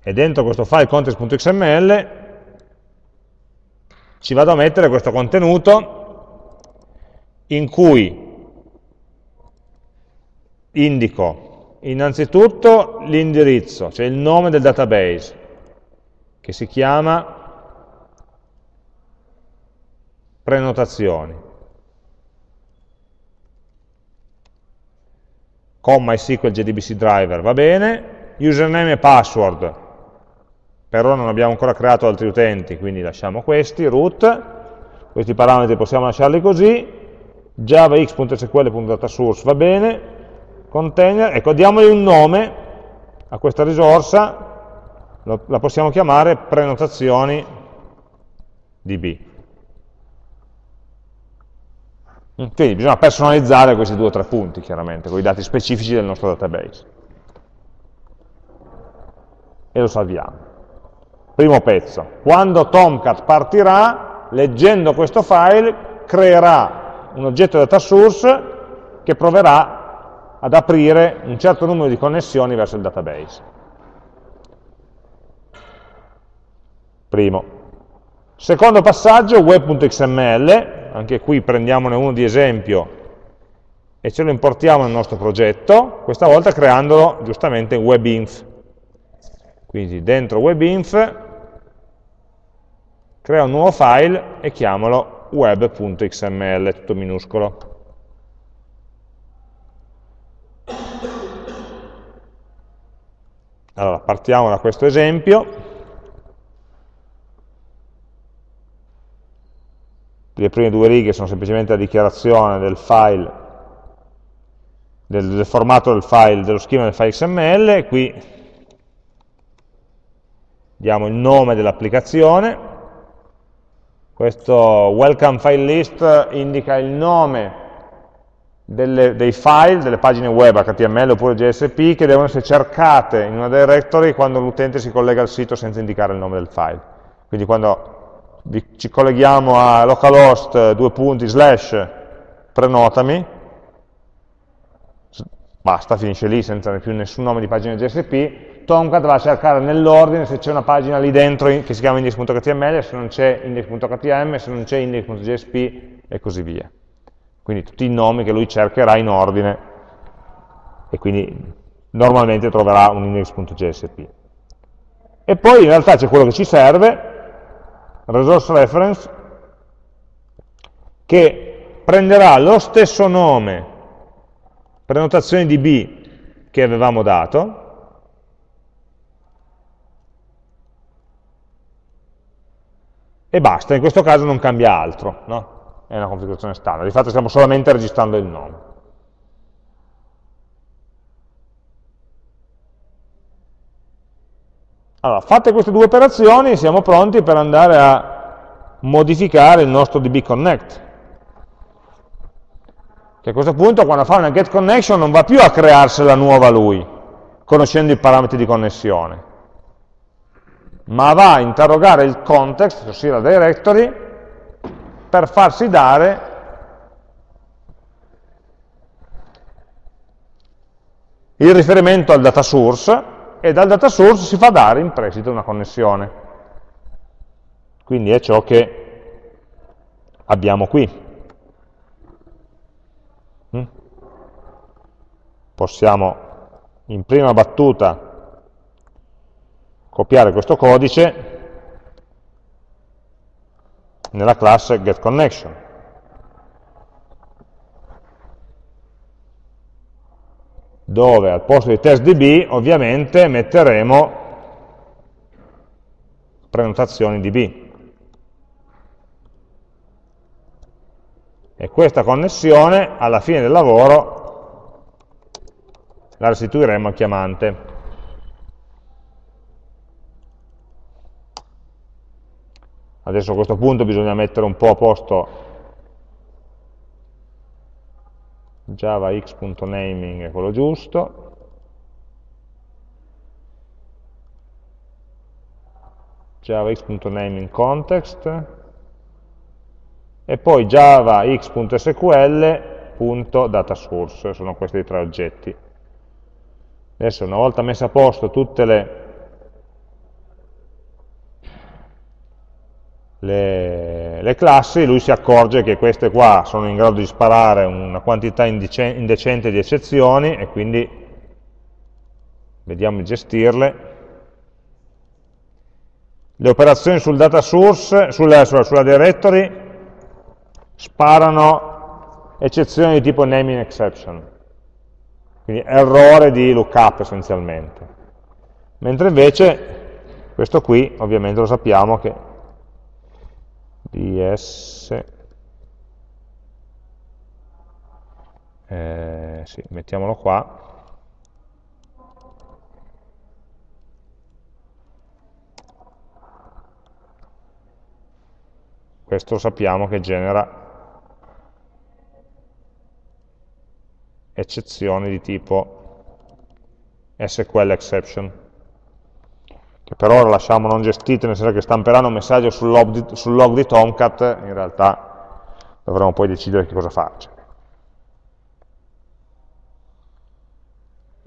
e dentro questo file context.xml ci vado a mettere questo contenuto in cui indico innanzitutto l'indirizzo, cioè il nome del database, che si chiama prenotazioni. Con MySQL JDBC driver va bene, username e password. Per ora non abbiamo ancora creato altri utenti, quindi lasciamo questi, root, questi parametri possiamo lasciarli così, javax.sql.datasource va bene, container, ecco, diamogli un nome a questa risorsa, la possiamo chiamare prenotazioni db. Quindi bisogna personalizzare questi due o tre punti, chiaramente, con i dati specifici del nostro database. E lo salviamo. Primo pezzo. Quando Tomcat partirà, leggendo questo file, creerà un oggetto data source che proverà ad aprire un certo numero di connessioni verso il database. Primo. Secondo passaggio, web.xml, anche qui prendiamone uno di esempio e ce lo importiamo nel nostro progetto, questa volta creandolo giustamente in webinf. Quindi dentro webinf crea un nuovo file e chiamalo web.xml, tutto minuscolo. Allora, partiamo da questo esempio. Le prime due righe sono semplicemente la dichiarazione del file, del, del formato del file, dello schema del file XML, qui diamo il nome dell'applicazione, questo welcome file list indica il nome delle, dei file, delle pagine web HTML oppure JSP che devono essere cercate in una directory quando l'utente si collega al sito senza indicare il nome del file. Quindi quando ci colleghiamo a localhost due punti slash prenotami, basta, finisce lì senza più nessun nome di pagina JSP, Tomcat va a cercare nell'ordine se c'è una pagina lì dentro che si chiama index.html, se non c'è index.htm, se non c'è index.jsp e così via. Quindi tutti i nomi che lui cercherà in ordine. E quindi normalmente troverà un index.jsp. E poi in realtà c'è quello che ci serve, resource reference, che prenderà lo stesso nome prenotazione DB che avevamo dato, e basta, in questo caso non cambia altro, no? è una configurazione standard, di fatto stiamo solamente registrando il nome. Allora, fatte queste due operazioni siamo pronti per andare a modificare il nostro DB Connect. Che a questo punto quando fa una get connection non va più a crearsela nuova lui, conoscendo i parametri di connessione, ma va a interrogare il context, ossia la directory, per farsi dare il riferimento al data source e dal data source si fa dare in prestito una connessione. Quindi è ciò che abbiamo qui. Mm? Possiamo in prima battuta copiare questo codice nella classe getConnection. Dove al posto di testDB ovviamente metteremo prenotazioni DB. E questa connessione alla fine del lavoro la restituiremo al chiamante. Adesso a questo punto bisogna mettere un po' a posto javax.naming è quello giusto, javax.naming context e poi javax.sql.datasource, sono questi tre oggetti. Adesso una volta messe a posto tutte le le, le, classi, lui si accorge che queste qua sono in grado di sparare una quantità indecente di eccezioni e quindi vediamo di gestirle. Le operazioni sul data source, sulla, sulla, sulla directory, sparano eccezioni di tipo naming exception, quindi errore di lookup essenzialmente. Mentre invece questo qui, ovviamente lo sappiamo che ds eh, sì, mettiamolo qua. Questo sappiamo che genera eccezioni di tipo SQL exception che per ora lasciamo non gestite, nel senso che stamperanno un messaggio sul log di, sul log di Tomcat, in realtà dovremo poi decidere che cosa farci.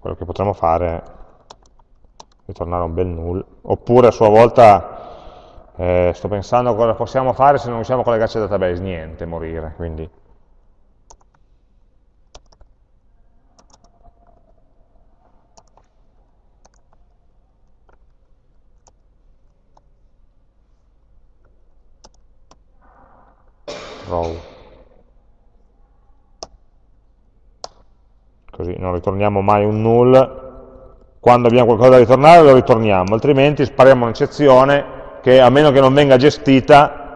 Quello che potremmo fare è ritornare a un bel null, oppure a sua volta eh, sto pensando cosa possiamo fare se non riusciamo a collegarci al database, niente, morire, quindi row. Così non ritorniamo mai un null. Quando abbiamo qualcosa da ritornare lo ritorniamo, altrimenti spariamo un'eccezione che a meno che non venga gestita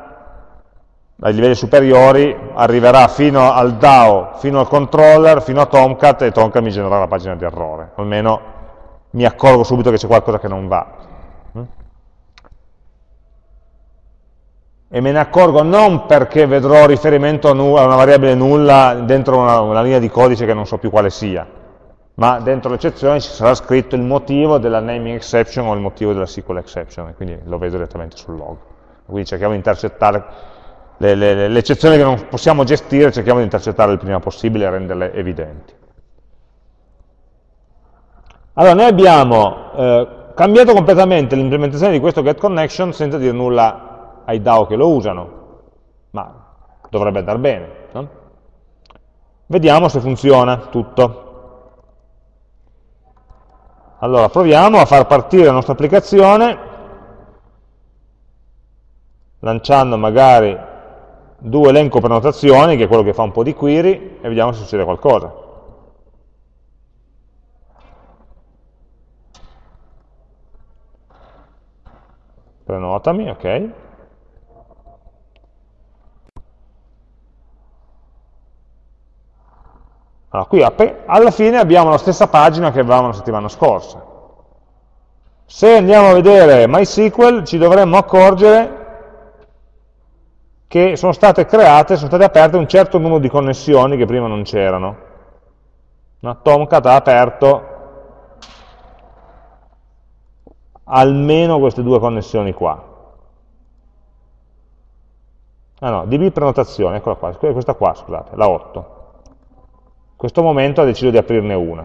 ai livelli superiori arriverà fino al DAO, fino al controller, fino a Tomcat e Tomcat mi genererà la pagina di errore. Almeno mi accorgo subito che c'è qualcosa che non va. E me ne accorgo non perché vedrò riferimento a, una variabile nulla dentro una, una linea di codice che non so più quale sia, ma dentro l'eccezione ci sarà scritto il motivo della naming exception o il motivo della SQL exception, quindi lo vedo direttamente sul log. Quindi cerchiamo di intercettare le, le, le eccezioni che non possiamo gestire, cerchiamo di intercettarle il prima possibile e renderle evidenti. Allora, noi abbiamo eh, cambiato completamente l'implementazione di questo getConnection senza dire nulla ai DAO che lo usano, ma dovrebbe andare bene. No? Vediamo se funziona tutto. Allora, proviamo a far partire la nostra applicazione lanciando magari due elenco prenotazioni, che è quello che fa un po' di query, e vediamo se succede qualcosa. Prenotami, ok. Allora, qui alla fine abbiamo la stessa pagina che avevamo la settimana scorsa. Se andiamo a vedere MySQL ci dovremmo accorgere che sono state create, sono state aperte un certo numero di connessioni che prima non c'erano. No? Tomcat ha aperto almeno queste due connessioni qua. Ah no, DB prenotazione, eccola qua, questa qua, scusate, la 8 questo momento ha deciso di aprirne una.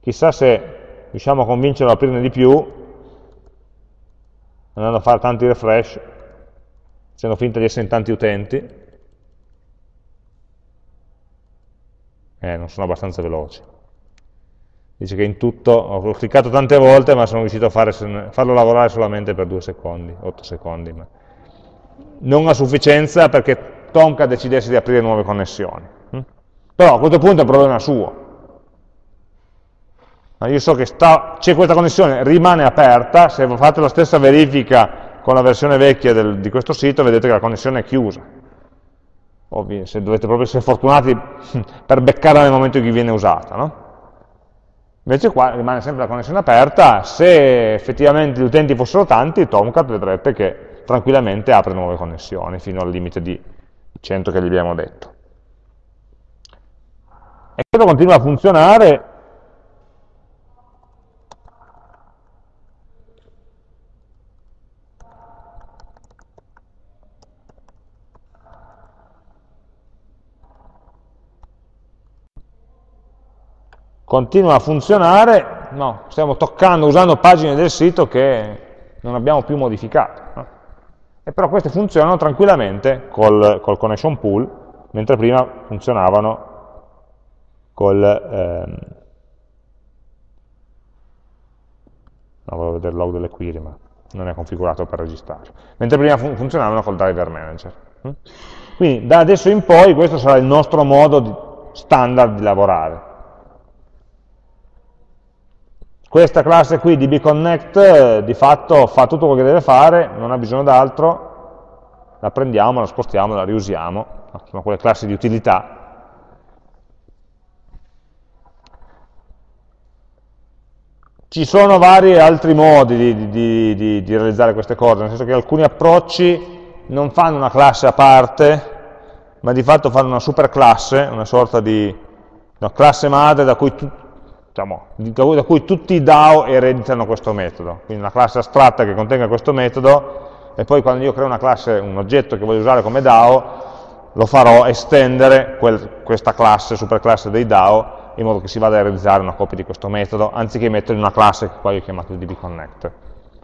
Chissà se riusciamo a convincerlo ad aprirne di più, andando a fare tanti refresh, facendo finta di essere in tanti utenti. Eh, non sono abbastanza veloci. Dice che in tutto ho cliccato tante volte ma sono riuscito a fare, farlo lavorare solamente per 2 secondi, 8 secondi. Ma non a sufficienza perché Tomcat decidesse di aprire nuove connessioni. Però a questo punto è un problema suo. Io so che c'è questa connessione, rimane aperta, se fate la stessa verifica con la versione vecchia del, di questo sito vedete che la connessione è chiusa. Ovvio, se dovete proprio essere fortunati per beccarla nel momento in cui viene usata. No? Invece qua rimane sempre la connessione aperta, se effettivamente gli utenti fossero tanti, Tomcat vedrete che tranquillamente apre nuove connessioni fino al limite di 100 che gli abbiamo detto. E questo continua a funzionare continua a funzionare, no, stiamo toccando, usando pagine del sito che non abbiamo più modificato. No? E però queste funzionano tranquillamente col, col connection pool, mentre prima funzionavano col... Ehm, no, volevo vedere il log delle query, ma non è configurato per registrare. Mentre prima fun funzionavano col driver manager. Hm? Quindi da adesso in poi questo sarà il nostro modo di, standard di lavorare. Questa classe qui di bconnect eh, di fatto fa tutto quello che deve fare, non ha bisogno d'altro, la prendiamo, la spostiamo, la riusiamo, sono quelle classi di utilità Ci sono vari altri modi di, di, di, di, realizzare queste cose, nel senso che alcuni approcci non fanno una classe a parte, ma di fatto fanno una superclasse, una sorta di una classe madre da cui, tu, diciamo, da cui tutti i DAO ereditano questo metodo. Quindi una classe astratta che contenga questo metodo, e poi quando io creo una classe, un oggetto che voglio usare come DAO, lo farò estendere quel, questa classe, superclasse dei DAO, in modo che si vada a realizzare una copia di questo metodo, anziché metterlo in una classe che poi ho chiamato dbconnect.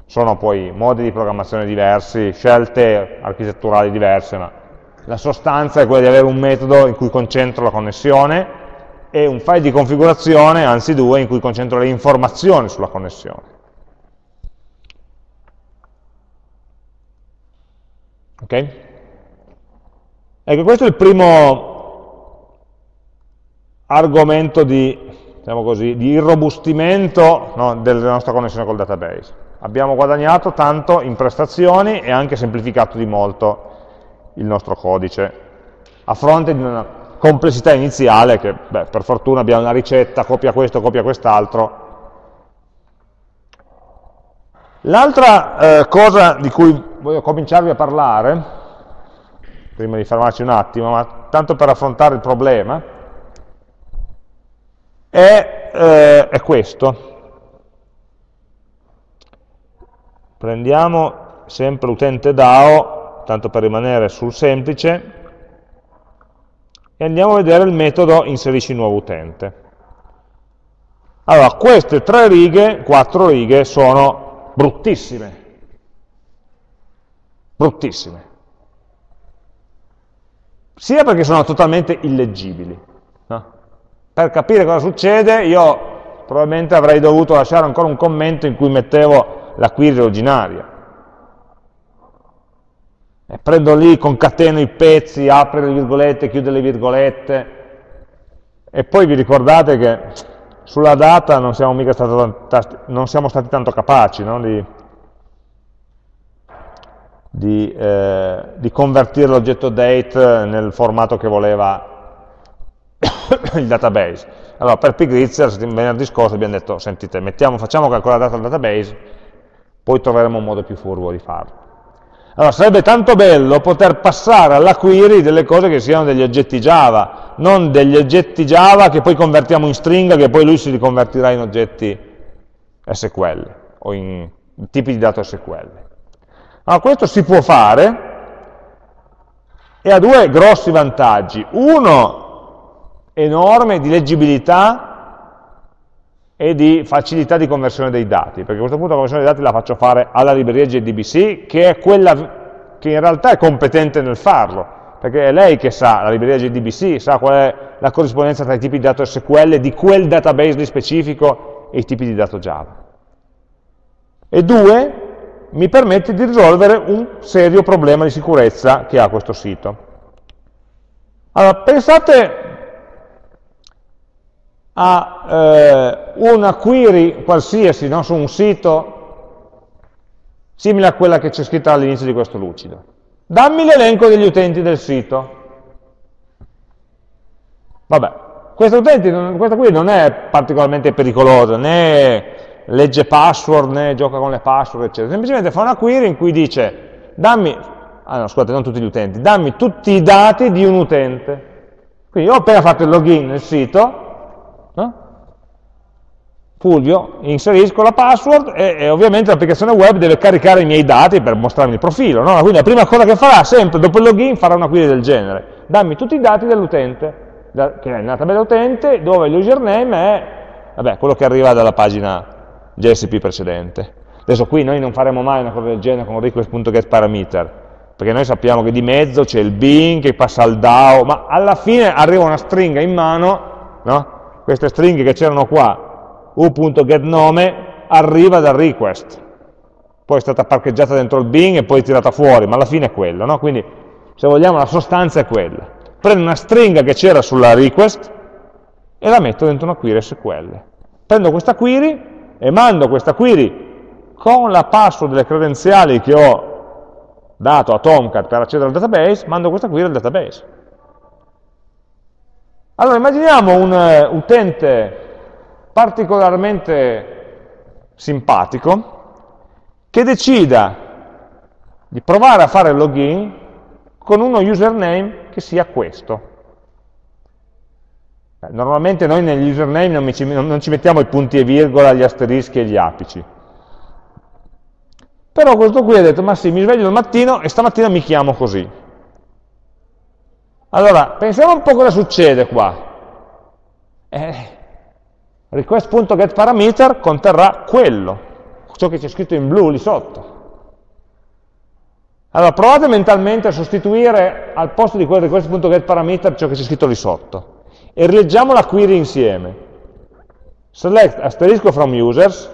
Sono poi modi di programmazione diversi, scelte architetturali diverse, ma la sostanza è quella di avere un metodo in cui concentro la connessione e un file di configurazione, anzi due, in cui concentro le informazioni sulla connessione. Ok? Ecco, questo è il primo argomento di, diciamo così, di irrobustimento no, della nostra connessione col database. Abbiamo guadagnato tanto in prestazioni e anche semplificato di molto il nostro codice, a fronte di una complessità iniziale che, beh, per fortuna abbiamo una ricetta, copia questo, copia quest'altro. L'altra eh, cosa di cui voglio cominciarvi a parlare, prima di fermarci un attimo, ma tanto per affrontare il problema, è, eh, è questo. Prendiamo sempre l'utente DAO, tanto per rimanere sul semplice, e andiamo a vedere il metodo inserisci nuovo utente. Allora, queste tre righe, quattro righe, sono bruttissime. Bruttissime. Sia perché sono totalmente illeggibili. Per capire cosa succede, io probabilmente avrei dovuto lasciare ancora un commento in cui mettevo la query originaria e prendo lì, concateno i pezzi, apro le virgolette, chiudo le virgolette, e poi vi ricordate che sulla data non siamo, mica stati, non siamo stati tanto capaci no? di, di, eh, di convertire l'oggetto date nel formato che voleva il database. Allora, per pigrizia, venerdì scorso abbiamo detto, sentite, mettiamo, facciamo calcolare la data al database, poi troveremo un modo più furbo di farlo. Allora, sarebbe tanto bello poter passare alla query delle cose che siano degli oggetti Java, non degli oggetti Java che poi convertiamo in stringa, che poi lui si riconvertirà in oggetti SQL o in tipi di dato SQL. Allora, questo si può fare e ha due grossi vantaggi. Uno enorme di leggibilità e di facilità di conversione dei dati, perché a questo punto la conversione dei dati la faccio fare alla libreria JDBC, che è quella che in realtà è competente nel farlo, perché è lei che sa, la libreria JDBC, sa qual è la corrispondenza tra i tipi di dato SQL di quel database di specifico e i tipi di dato Java. E due, mi permette di risolvere un serio problema di sicurezza che ha questo sito. Allora, pensate a eh, una query qualsiasi no, su un sito simile a quella che c'è scritta all'inizio di questo lucido. Dammi l'elenco degli utenti del sito. Vabbè, questa, utenti, questa query non è particolarmente pericolosa, né legge password, né gioca con le password, eccetera. Semplicemente fa una query in cui dice, dammi, ah no, scusate, non tutti gli utenti, dammi tutti i dati di un utente. Quindi ho appena fatto il login nel sito, Fulvio, inserisco la password e, e ovviamente l'applicazione web deve caricare i miei dati per mostrarmi il profilo. No? Quindi la prima cosa che farà, sempre dopo il login, farà una query del genere. Dammi tutti i dati dell'utente, che è nella tabella utente, dove l'username è vabbè, quello che arriva dalla pagina JSP precedente. Adesso qui noi non faremo mai una cosa del genere con request.getParameter, perché noi sappiamo che di mezzo c'è il bin che passa al DAO, ma alla fine arriva una stringa in mano, no? queste stringhe che c'erano qua, u.getNome arriva dal request, poi è stata parcheggiata dentro il bin e poi tirata fuori, ma alla fine è quello, no? quindi se vogliamo la sostanza è quella. Prendo una stringa che c'era sulla request e la metto dentro una query SQL. Prendo questa query e mando questa query con la password delle credenziali che ho dato a Tomcat per accedere al database, mando questa query al database. Allora immaginiamo un uh, utente particolarmente simpatico che decida di provare a fare il login con uno username che sia questo. Eh, normalmente noi negli username non ci, non ci mettiamo i punti e virgola, gli asterischi e gli apici. Però questo qui ha detto, ma sì, mi sveglio al mattino e stamattina mi chiamo così. Allora, pensiamo un po' cosa succede qua. Eh, request.getParameter conterrà quello, ciò che c'è scritto in blu lì sotto. Allora provate mentalmente a sostituire al posto di quel request.getParameter ciò che c'è scritto lì sotto e rileggiamo la query insieme. Select asterisco from users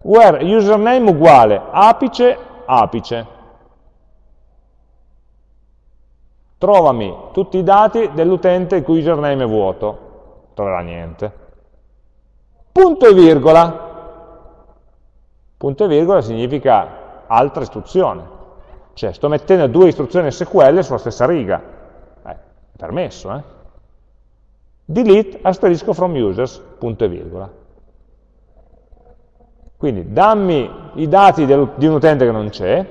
where username uguale apice apice. trovami tutti i dati dell'utente il cui username è vuoto, troverà niente. Punto e virgola. Punto e virgola significa altra istruzione. Cioè sto mettendo due istruzioni SQL sulla stessa riga. Eh, è permesso, eh? Delete asterisco from users, punto e virgola. Quindi dammi i dati del, di un utente che non c'è,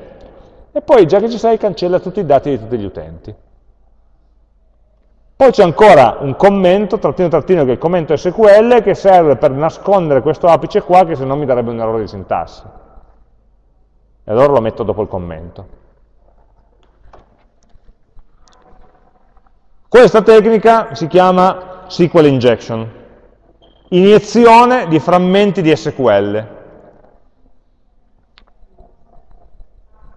e poi già che ci sei cancella tutti i dati di tutti gli utenti. Poi c'è ancora un commento, trattino trattino, che è il commento SQL, che serve per nascondere questo apice qua, che se no mi darebbe un errore di sintassi. E allora lo metto dopo il commento. Questa tecnica si chiama SQL injection, iniezione di frammenti di SQL.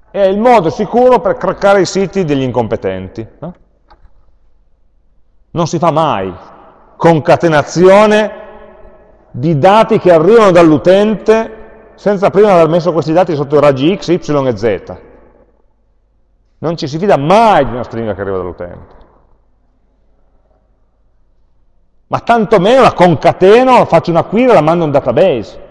È il modo sicuro per craccare i siti degli incompetenti. No? Non si fa mai concatenazione di dati che arrivano dall'utente senza prima aver messo questi dati sotto raggi x, y e z. Non ci si fida mai di una stringa che arriva dall'utente. ma tantomeno la concateno, faccio una query e la mando a un database.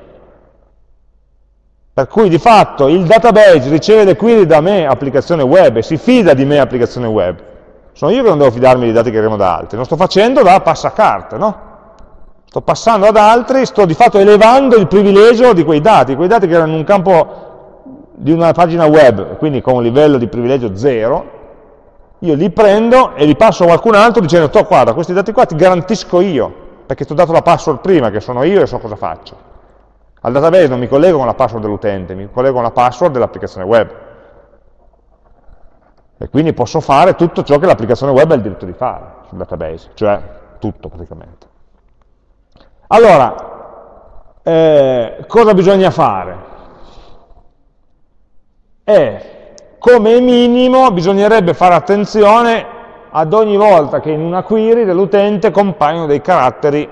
Per cui di fatto il database riceve le query da me, applicazione web, e si fida di me, applicazione web. Sono io che non devo fidarmi dei dati che arrivano da altri, lo sto facendo da passacarte, no? Sto passando ad altri, sto di fatto elevando il privilegio di quei dati, quei dati che erano in un campo di una pagina web, quindi con un livello di privilegio zero, io li prendo e li passo a qualcun altro dicendo, to, guarda, questi dati qua ti garantisco io, perché ti ho dato la password prima, che sono io e so cosa faccio. Al database non mi collego con la password dell'utente, mi collego con la password dell'applicazione web. E quindi posso fare tutto ciò che l'applicazione web ha il diritto di fare sul database, cioè tutto praticamente. Allora, eh, cosa bisogna fare? È come minimo bisognerebbe fare attenzione ad ogni volta che in una query dell'utente compaiono dei caratteri,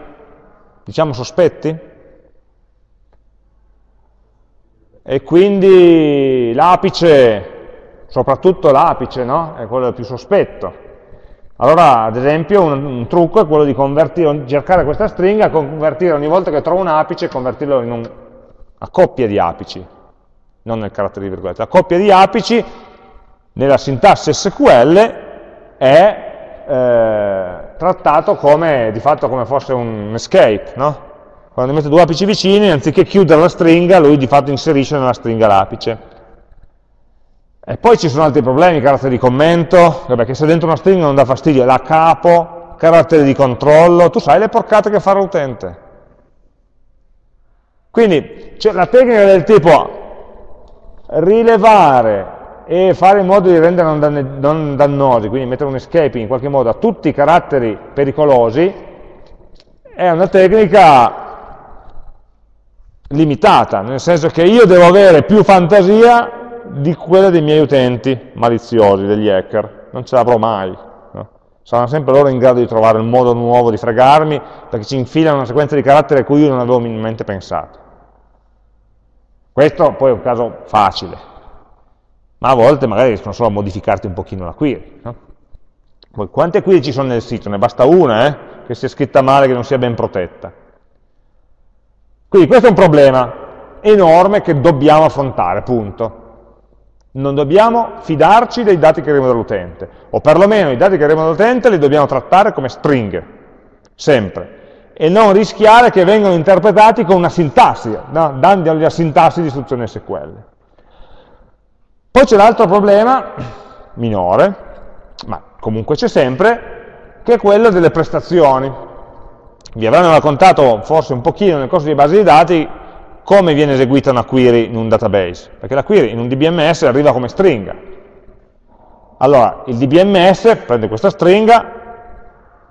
diciamo, sospetti. E quindi l'apice, soprattutto l'apice, no? È quello più sospetto. Allora, ad esempio, un, un trucco è quello di cercare questa stringa, convertire ogni volta che trovo un apice, convertirlo in un, una coppia di apici non nel carattere di virgolette. La coppia di apici nella sintassi SQL è eh, trattato come, di fatto come fosse un escape, no? Quando metto due apici vicini, anziché chiudere la stringa, lui di fatto inserisce nella stringa l'apice. E poi ci sono altri problemi, carattere di commento, perché se dentro una stringa non dà fastidio, la capo, carattere di controllo, tu sai le porcate che fa l'utente. Quindi la tecnica del tipo rilevare e fare in modo di rendere non, non dannosi, quindi mettere un escape in qualche modo a tutti i caratteri pericolosi, è una tecnica limitata, nel senso che io devo avere più fantasia di quella dei miei utenti maliziosi, degli hacker, non ce l'avrò mai. No? Saranno sempre loro in grado di trovare un modo nuovo di fregarmi, perché ci infilano una sequenza di caratteri a cui io non avevo minimamente pensato. Questo poi è un caso facile, ma a volte magari riescono solo a modificarti un pochino la query. No? Poi, quante query ci sono nel sito? Ne basta una, eh? che sia scritta male, che non sia ben protetta. Quindi questo è un problema enorme che dobbiamo affrontare, punto. Non dobbiamo fidarci dei dati che arrivano dall'utente, o perlomeno i dati che arrivano dall'utente li dobbiamo trattare come stringhe, sempre e non rischiare che vengano interpretati con una sintassi, no? dandogli la sintassi di istruzione SQL. Poi c'è l'altro problema, minore, ma comunque c'è sempre, che è quello delle prestazioni. Vi avranno raccontato forse un pochino nel corso di base di dati come viene eseguita una query in un database, perché la query in un DBMS arriva come stringa. Allora, il DBMS prende questa stringa,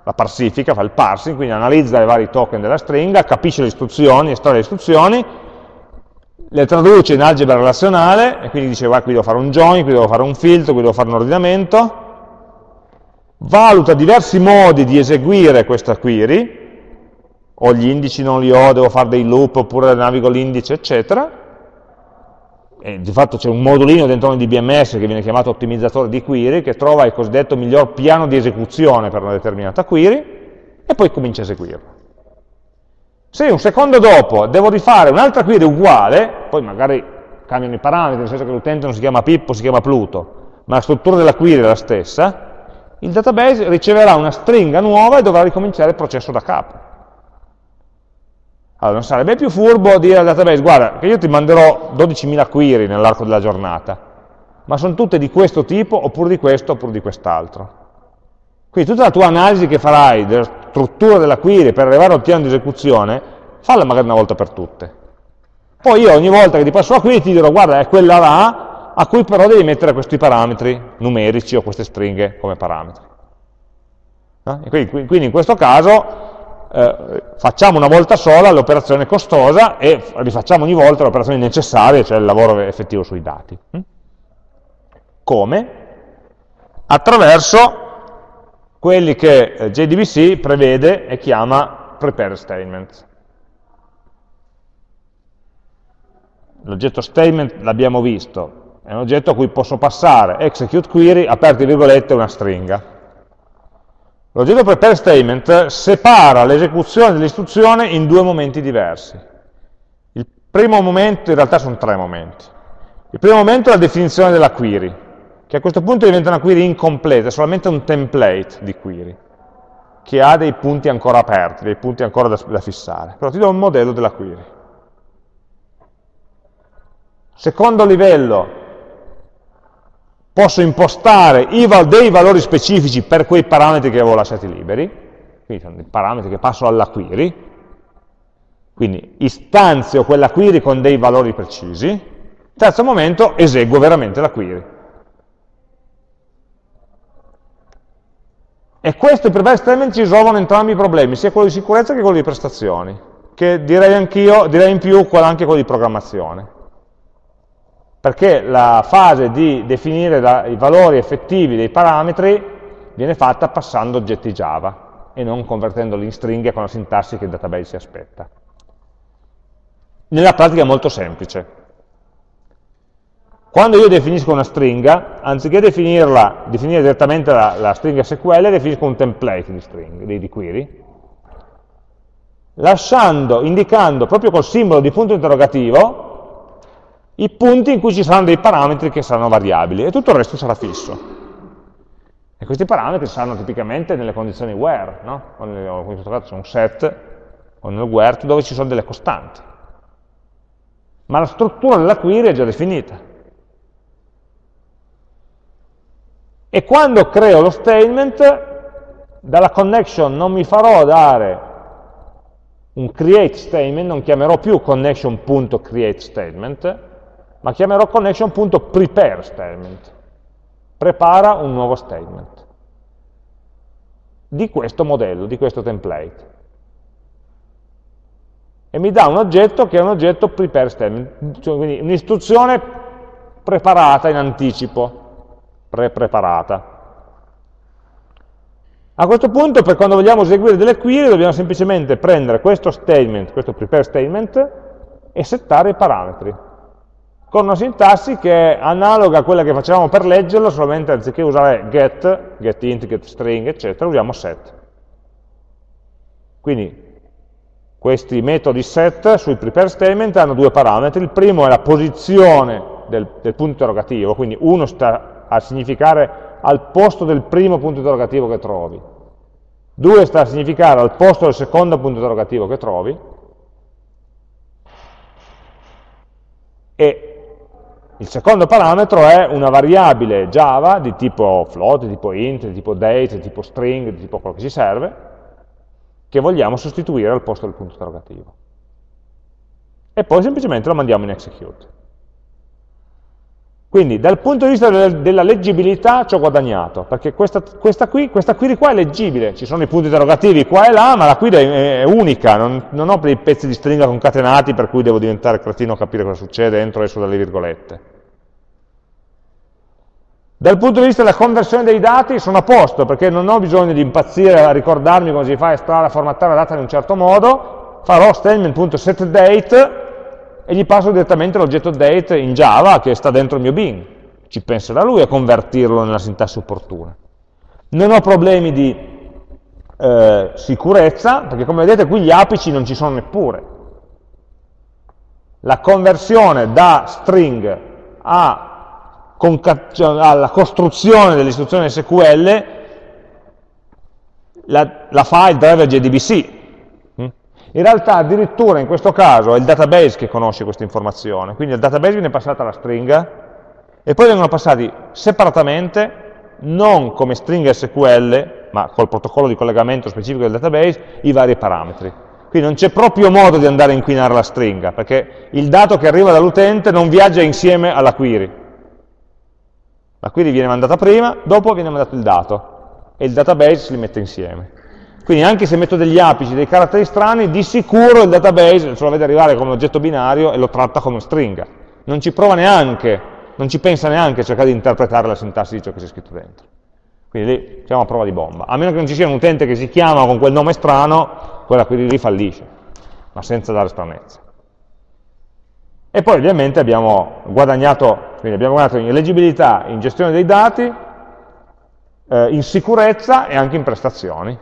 la parsifica, fa il parsing, quindi analizza i vari token della stringa, capisce le istruzioni, estrae le istruzioni, le traduce in algebra relazionale, e quindi dice, guarda, qui devo fare un join, qui devo fare un filtro, qui devo fare un ordinamento, valuta diversi modi di eseguire questa query, o gli indici non li ho, devo fare dei loop, oppure navigo l'indice, eccetera, e di fatto c'è un modulino dentro un DBMS che viene chiamato ottimizzatore di query, che trova il cosiddetto miglior piano di esecuzione per una determinata query, e poi comincia a eseguirlo. Se un secondo dopo devo rifare un'altra query uguale, poi magari cambiano i parametri, nel senso che l'utente non si chiama Pippo, si chiama Pluto, ma la struttura della query è la stessa, il database riceverà una stringa nuova e dovrà ricominciare il processo da capo. Allora, non sarebbe più furbo dire al database, guarda, che io ti manderò 12.000 query nell'arco della giornata, ma sono tutte di questo tipo, oppure di questo, oppure di quest'altro. Quindi tutta la tua analisi che farai della struttura della query per arrivare al piano di esecuzione, falla magari una volta per tutte. Poi io ogni volta che ti passo la query ti dirò, guarda, è quella là, a cui però devi mettere questi parametri numerici o queste stringhe come parametri. No? Quindi, quindi, in questo caso eh, facciamo una volta sola l'operazione costosa e rifacciamo ogni volta le operazioni necessarie, cioè il lavoro effettivo sui dati. Hm? Come? Attraverso quelli che eh, JDBC prevede e chiama prepare statements. L'oggetto statement l'abbiamo visto, è un oggetto a cui posso passare execute query, aperte virgolette, una stringa. L'oggetto prepare statement separa l'esecuzione dell'istruzione in due momenti diversi. Il primo momento, in realtà sono tre momenti. Il primo momento è la definizione della query, che a questo punto diventa una query incompleta, è solamente un template di query, che ha dei punti ancora aperti, dei punti ancora da, da fissare. Però ti do un modello della query. Secondo livello, posso impostare dei valori specifici per quei parametri che avevo lasciati liberi, quindi sono dei parametri che passo alla query, quindi istanzio quella query con dei valori precisi, terzo momento eseguo veramente la query. E questo per me estremamente ci risolvono entrambi i problemi, sia quello di sicurezza che quello di prestazioni, che direi anch'io, direi in più anche quello di programmazione perché la fase di definire la, i valori effettivi dei parametri viene fatta passando oggetti Java e non convertendoli in stringhe con la sintassi che il database si aspetta. Nella pratica è molto semplice. Quando io definisco una stringa, anziché definirla, definire direttamente la, la stringa SQL, definisco un template di, string, di, di query, lasciando, indicando proprio col simbolo di punto interrogativo i punti in cui ci saranno dei parametri che saranno variabili e tutto il resto sarà fisso. E questi parametri saranno tipicamente nelle condizioni where, no? o, in questo caso c'è un set, o nel where, dove ci sono delle costanti. Ma la struttura della query è già definita. E quando creo lo statement, dalla connection non mi farò dare un create statement, non chiamerò più connection.createStatement, ma chiamerò connection.prepare statement. Prepara un nuovo statement di questo modello, di questo template. E mi dà un oggetto che è un oggetto prepare statement, cioè quindi un'istruzione preparata in anticipo, pre-preparata. A questo punto, per quando vogliamo eseguire delle query, dobbiamo semplicemente prendere questo statement, questo prepare statement, e settare i parametri con una sintassi che è analoga a quella che facevamo per leggerlo, solamente anziché usare get, getInt, getString, eccetera, usiamo set. Quindi questi metodi set sui prepare statement hanno due parametri, il primo è la posizione del, del punto interrogativo, quindi uno sta a significare al posto del primo punto interrogativo che trovi, due sta a significare al posto del secondo punto interrogativo che trovi, e il secondo parametro è una variabile Java di tipo float, di tipo int, di tipo date, di tipo string, di tipo quello che ci serve, che vogliamo sostituire al posto del punto interrogativo. E poi semplicemente lo mandiamo in execute. Quindi dal punto di vista della leggibilità ci ho guadagnato, perché questa, questa, qui, questa query qua è leggibile, ci sono i punti interrogativi qua e là, ma la query è, è unica, non, non, ho dei pezzi di stringa concatenati per cui devo diventare cretino a capire cosa succede entro e esco dalle virgolette. Dal punto di vista della conversione dei dati sono a posto, perché non ho bisogno di impazzire a ricordarmi come si fa a estrarre, a formattare la data in un certo modo, farò statement.setDate e gli passo direttamente l'oggetto date in Java che sta dentro il mio bin. Ci penserà lui a convertirlo nella sintassi opportuna. Non ho problemi di eh, sicurezza, perché come vedete qui gli apici non ci sono neppure. La conversione da string a cioè, alla costruzione dell'istruzione SQL la, la fa il driver JDBC, in realtà addirittura in questo caso è il database che conosce questa informazione, quindi al database viene passata la stringa e poi vengono passati separatamente, non come stringa SQL, ma col protocollo di collegamento specifico del database, i vari parametri. Quindi non c'è proprio modo di andare a inquinare la stringa, perché il dato che arriva dall'utente non viaggia insieme alla query. La query viene mandata prima, dopo viene mandato il dato, e il database si li mette insieme. Quindi anche se metto degli apici, dei caratteri strani, di sicuro il database ce lo vede arrivare come oggetto binario e lo tratta come stringa. Non ci prova neanche, non ci pensa neanche a cercare di interpretare la sintassi di ciò che c'è scritto dentro. Quindi lì siamo a prova di bomba. A meno che non ci sia un utente che si chiama con quel nome strano, quella query lì fallisce, ma senza dare stranezza. E poi ovviamente abbiamo guadagnato, abbiamo guadagnato in leggibilità, in gestione dei dati, eh, in sicurezza e anche in prestazioni.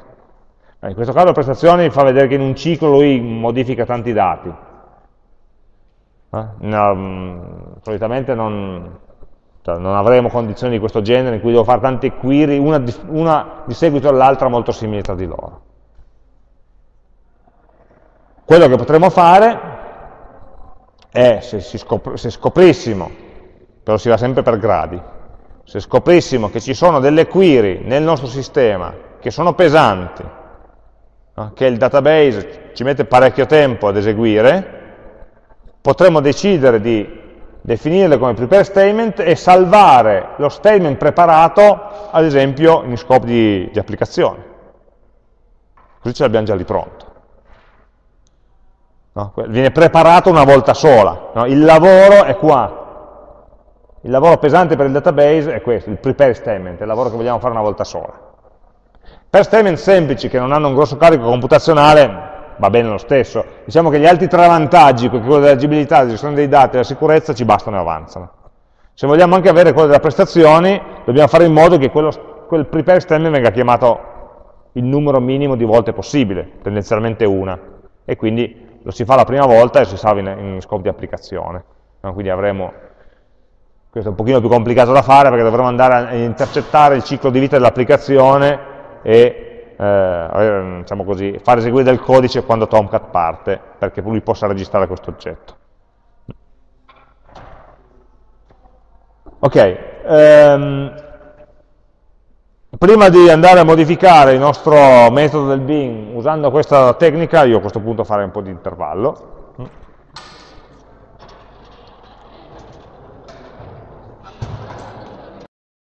Eh, in questo caso la prestazione fa vedere che in un ciclo lui modifica tanti dati. Eh? No, mm, solitamente non, cioè non, avremo condizioni di questo genere in cui devo fare tante query, una di, una di seguito all'altra molto simili tra di loro. Quello che potremmo fare è, se, scop se scoprissimo, però si va sempre per gradi, se scoprissimo che ci sono delle query nel nostro sistema che sono pesanti, che il database ci mette parecchio tempo ad eseguire, potremmo decidere di definirle come prepare statement e salvare lo statement preparato, ad esempio, in scopo di, di applicazione. Così ce l'abbiamo già lì pronto. No? Viene preparato una volta sola. No? Il lavoro è qua. Il lavoro pesante per il database è questo, il prepare statement, è il lavoro che vogliamo fare una volta sola. Per statement semplici che non hanno un grosso carico computazionale va bene lo stesso. Diciamo che gli altri tre vantaggi, quello dell'agibilità, della gestione dei dati e della sicurezza, ci bastano e avanzano. Se vogliamo anche avere quello delle prestazioni, dobbiamo fare in modo che quello, quel prepare statement venga chiamato il numero minimo di volte possibile, tendenzialmente una, e quindi lo si fa la prima volta e si salva in, in scopo di applicazione. No? Quindi avremo, questo è un pochino più complicato da fare perché dovremo andare a intercettare il ciclo di vita dell'applicazione e eh, diciamo così, far eseguire del codice quando Tomcat parte, perché lui possa registrare questo oggetto. Ok, um, prima di andare a modificare il nostro metodo del bin usando questa tecnica, io a questo punto farei un po' di intervallo.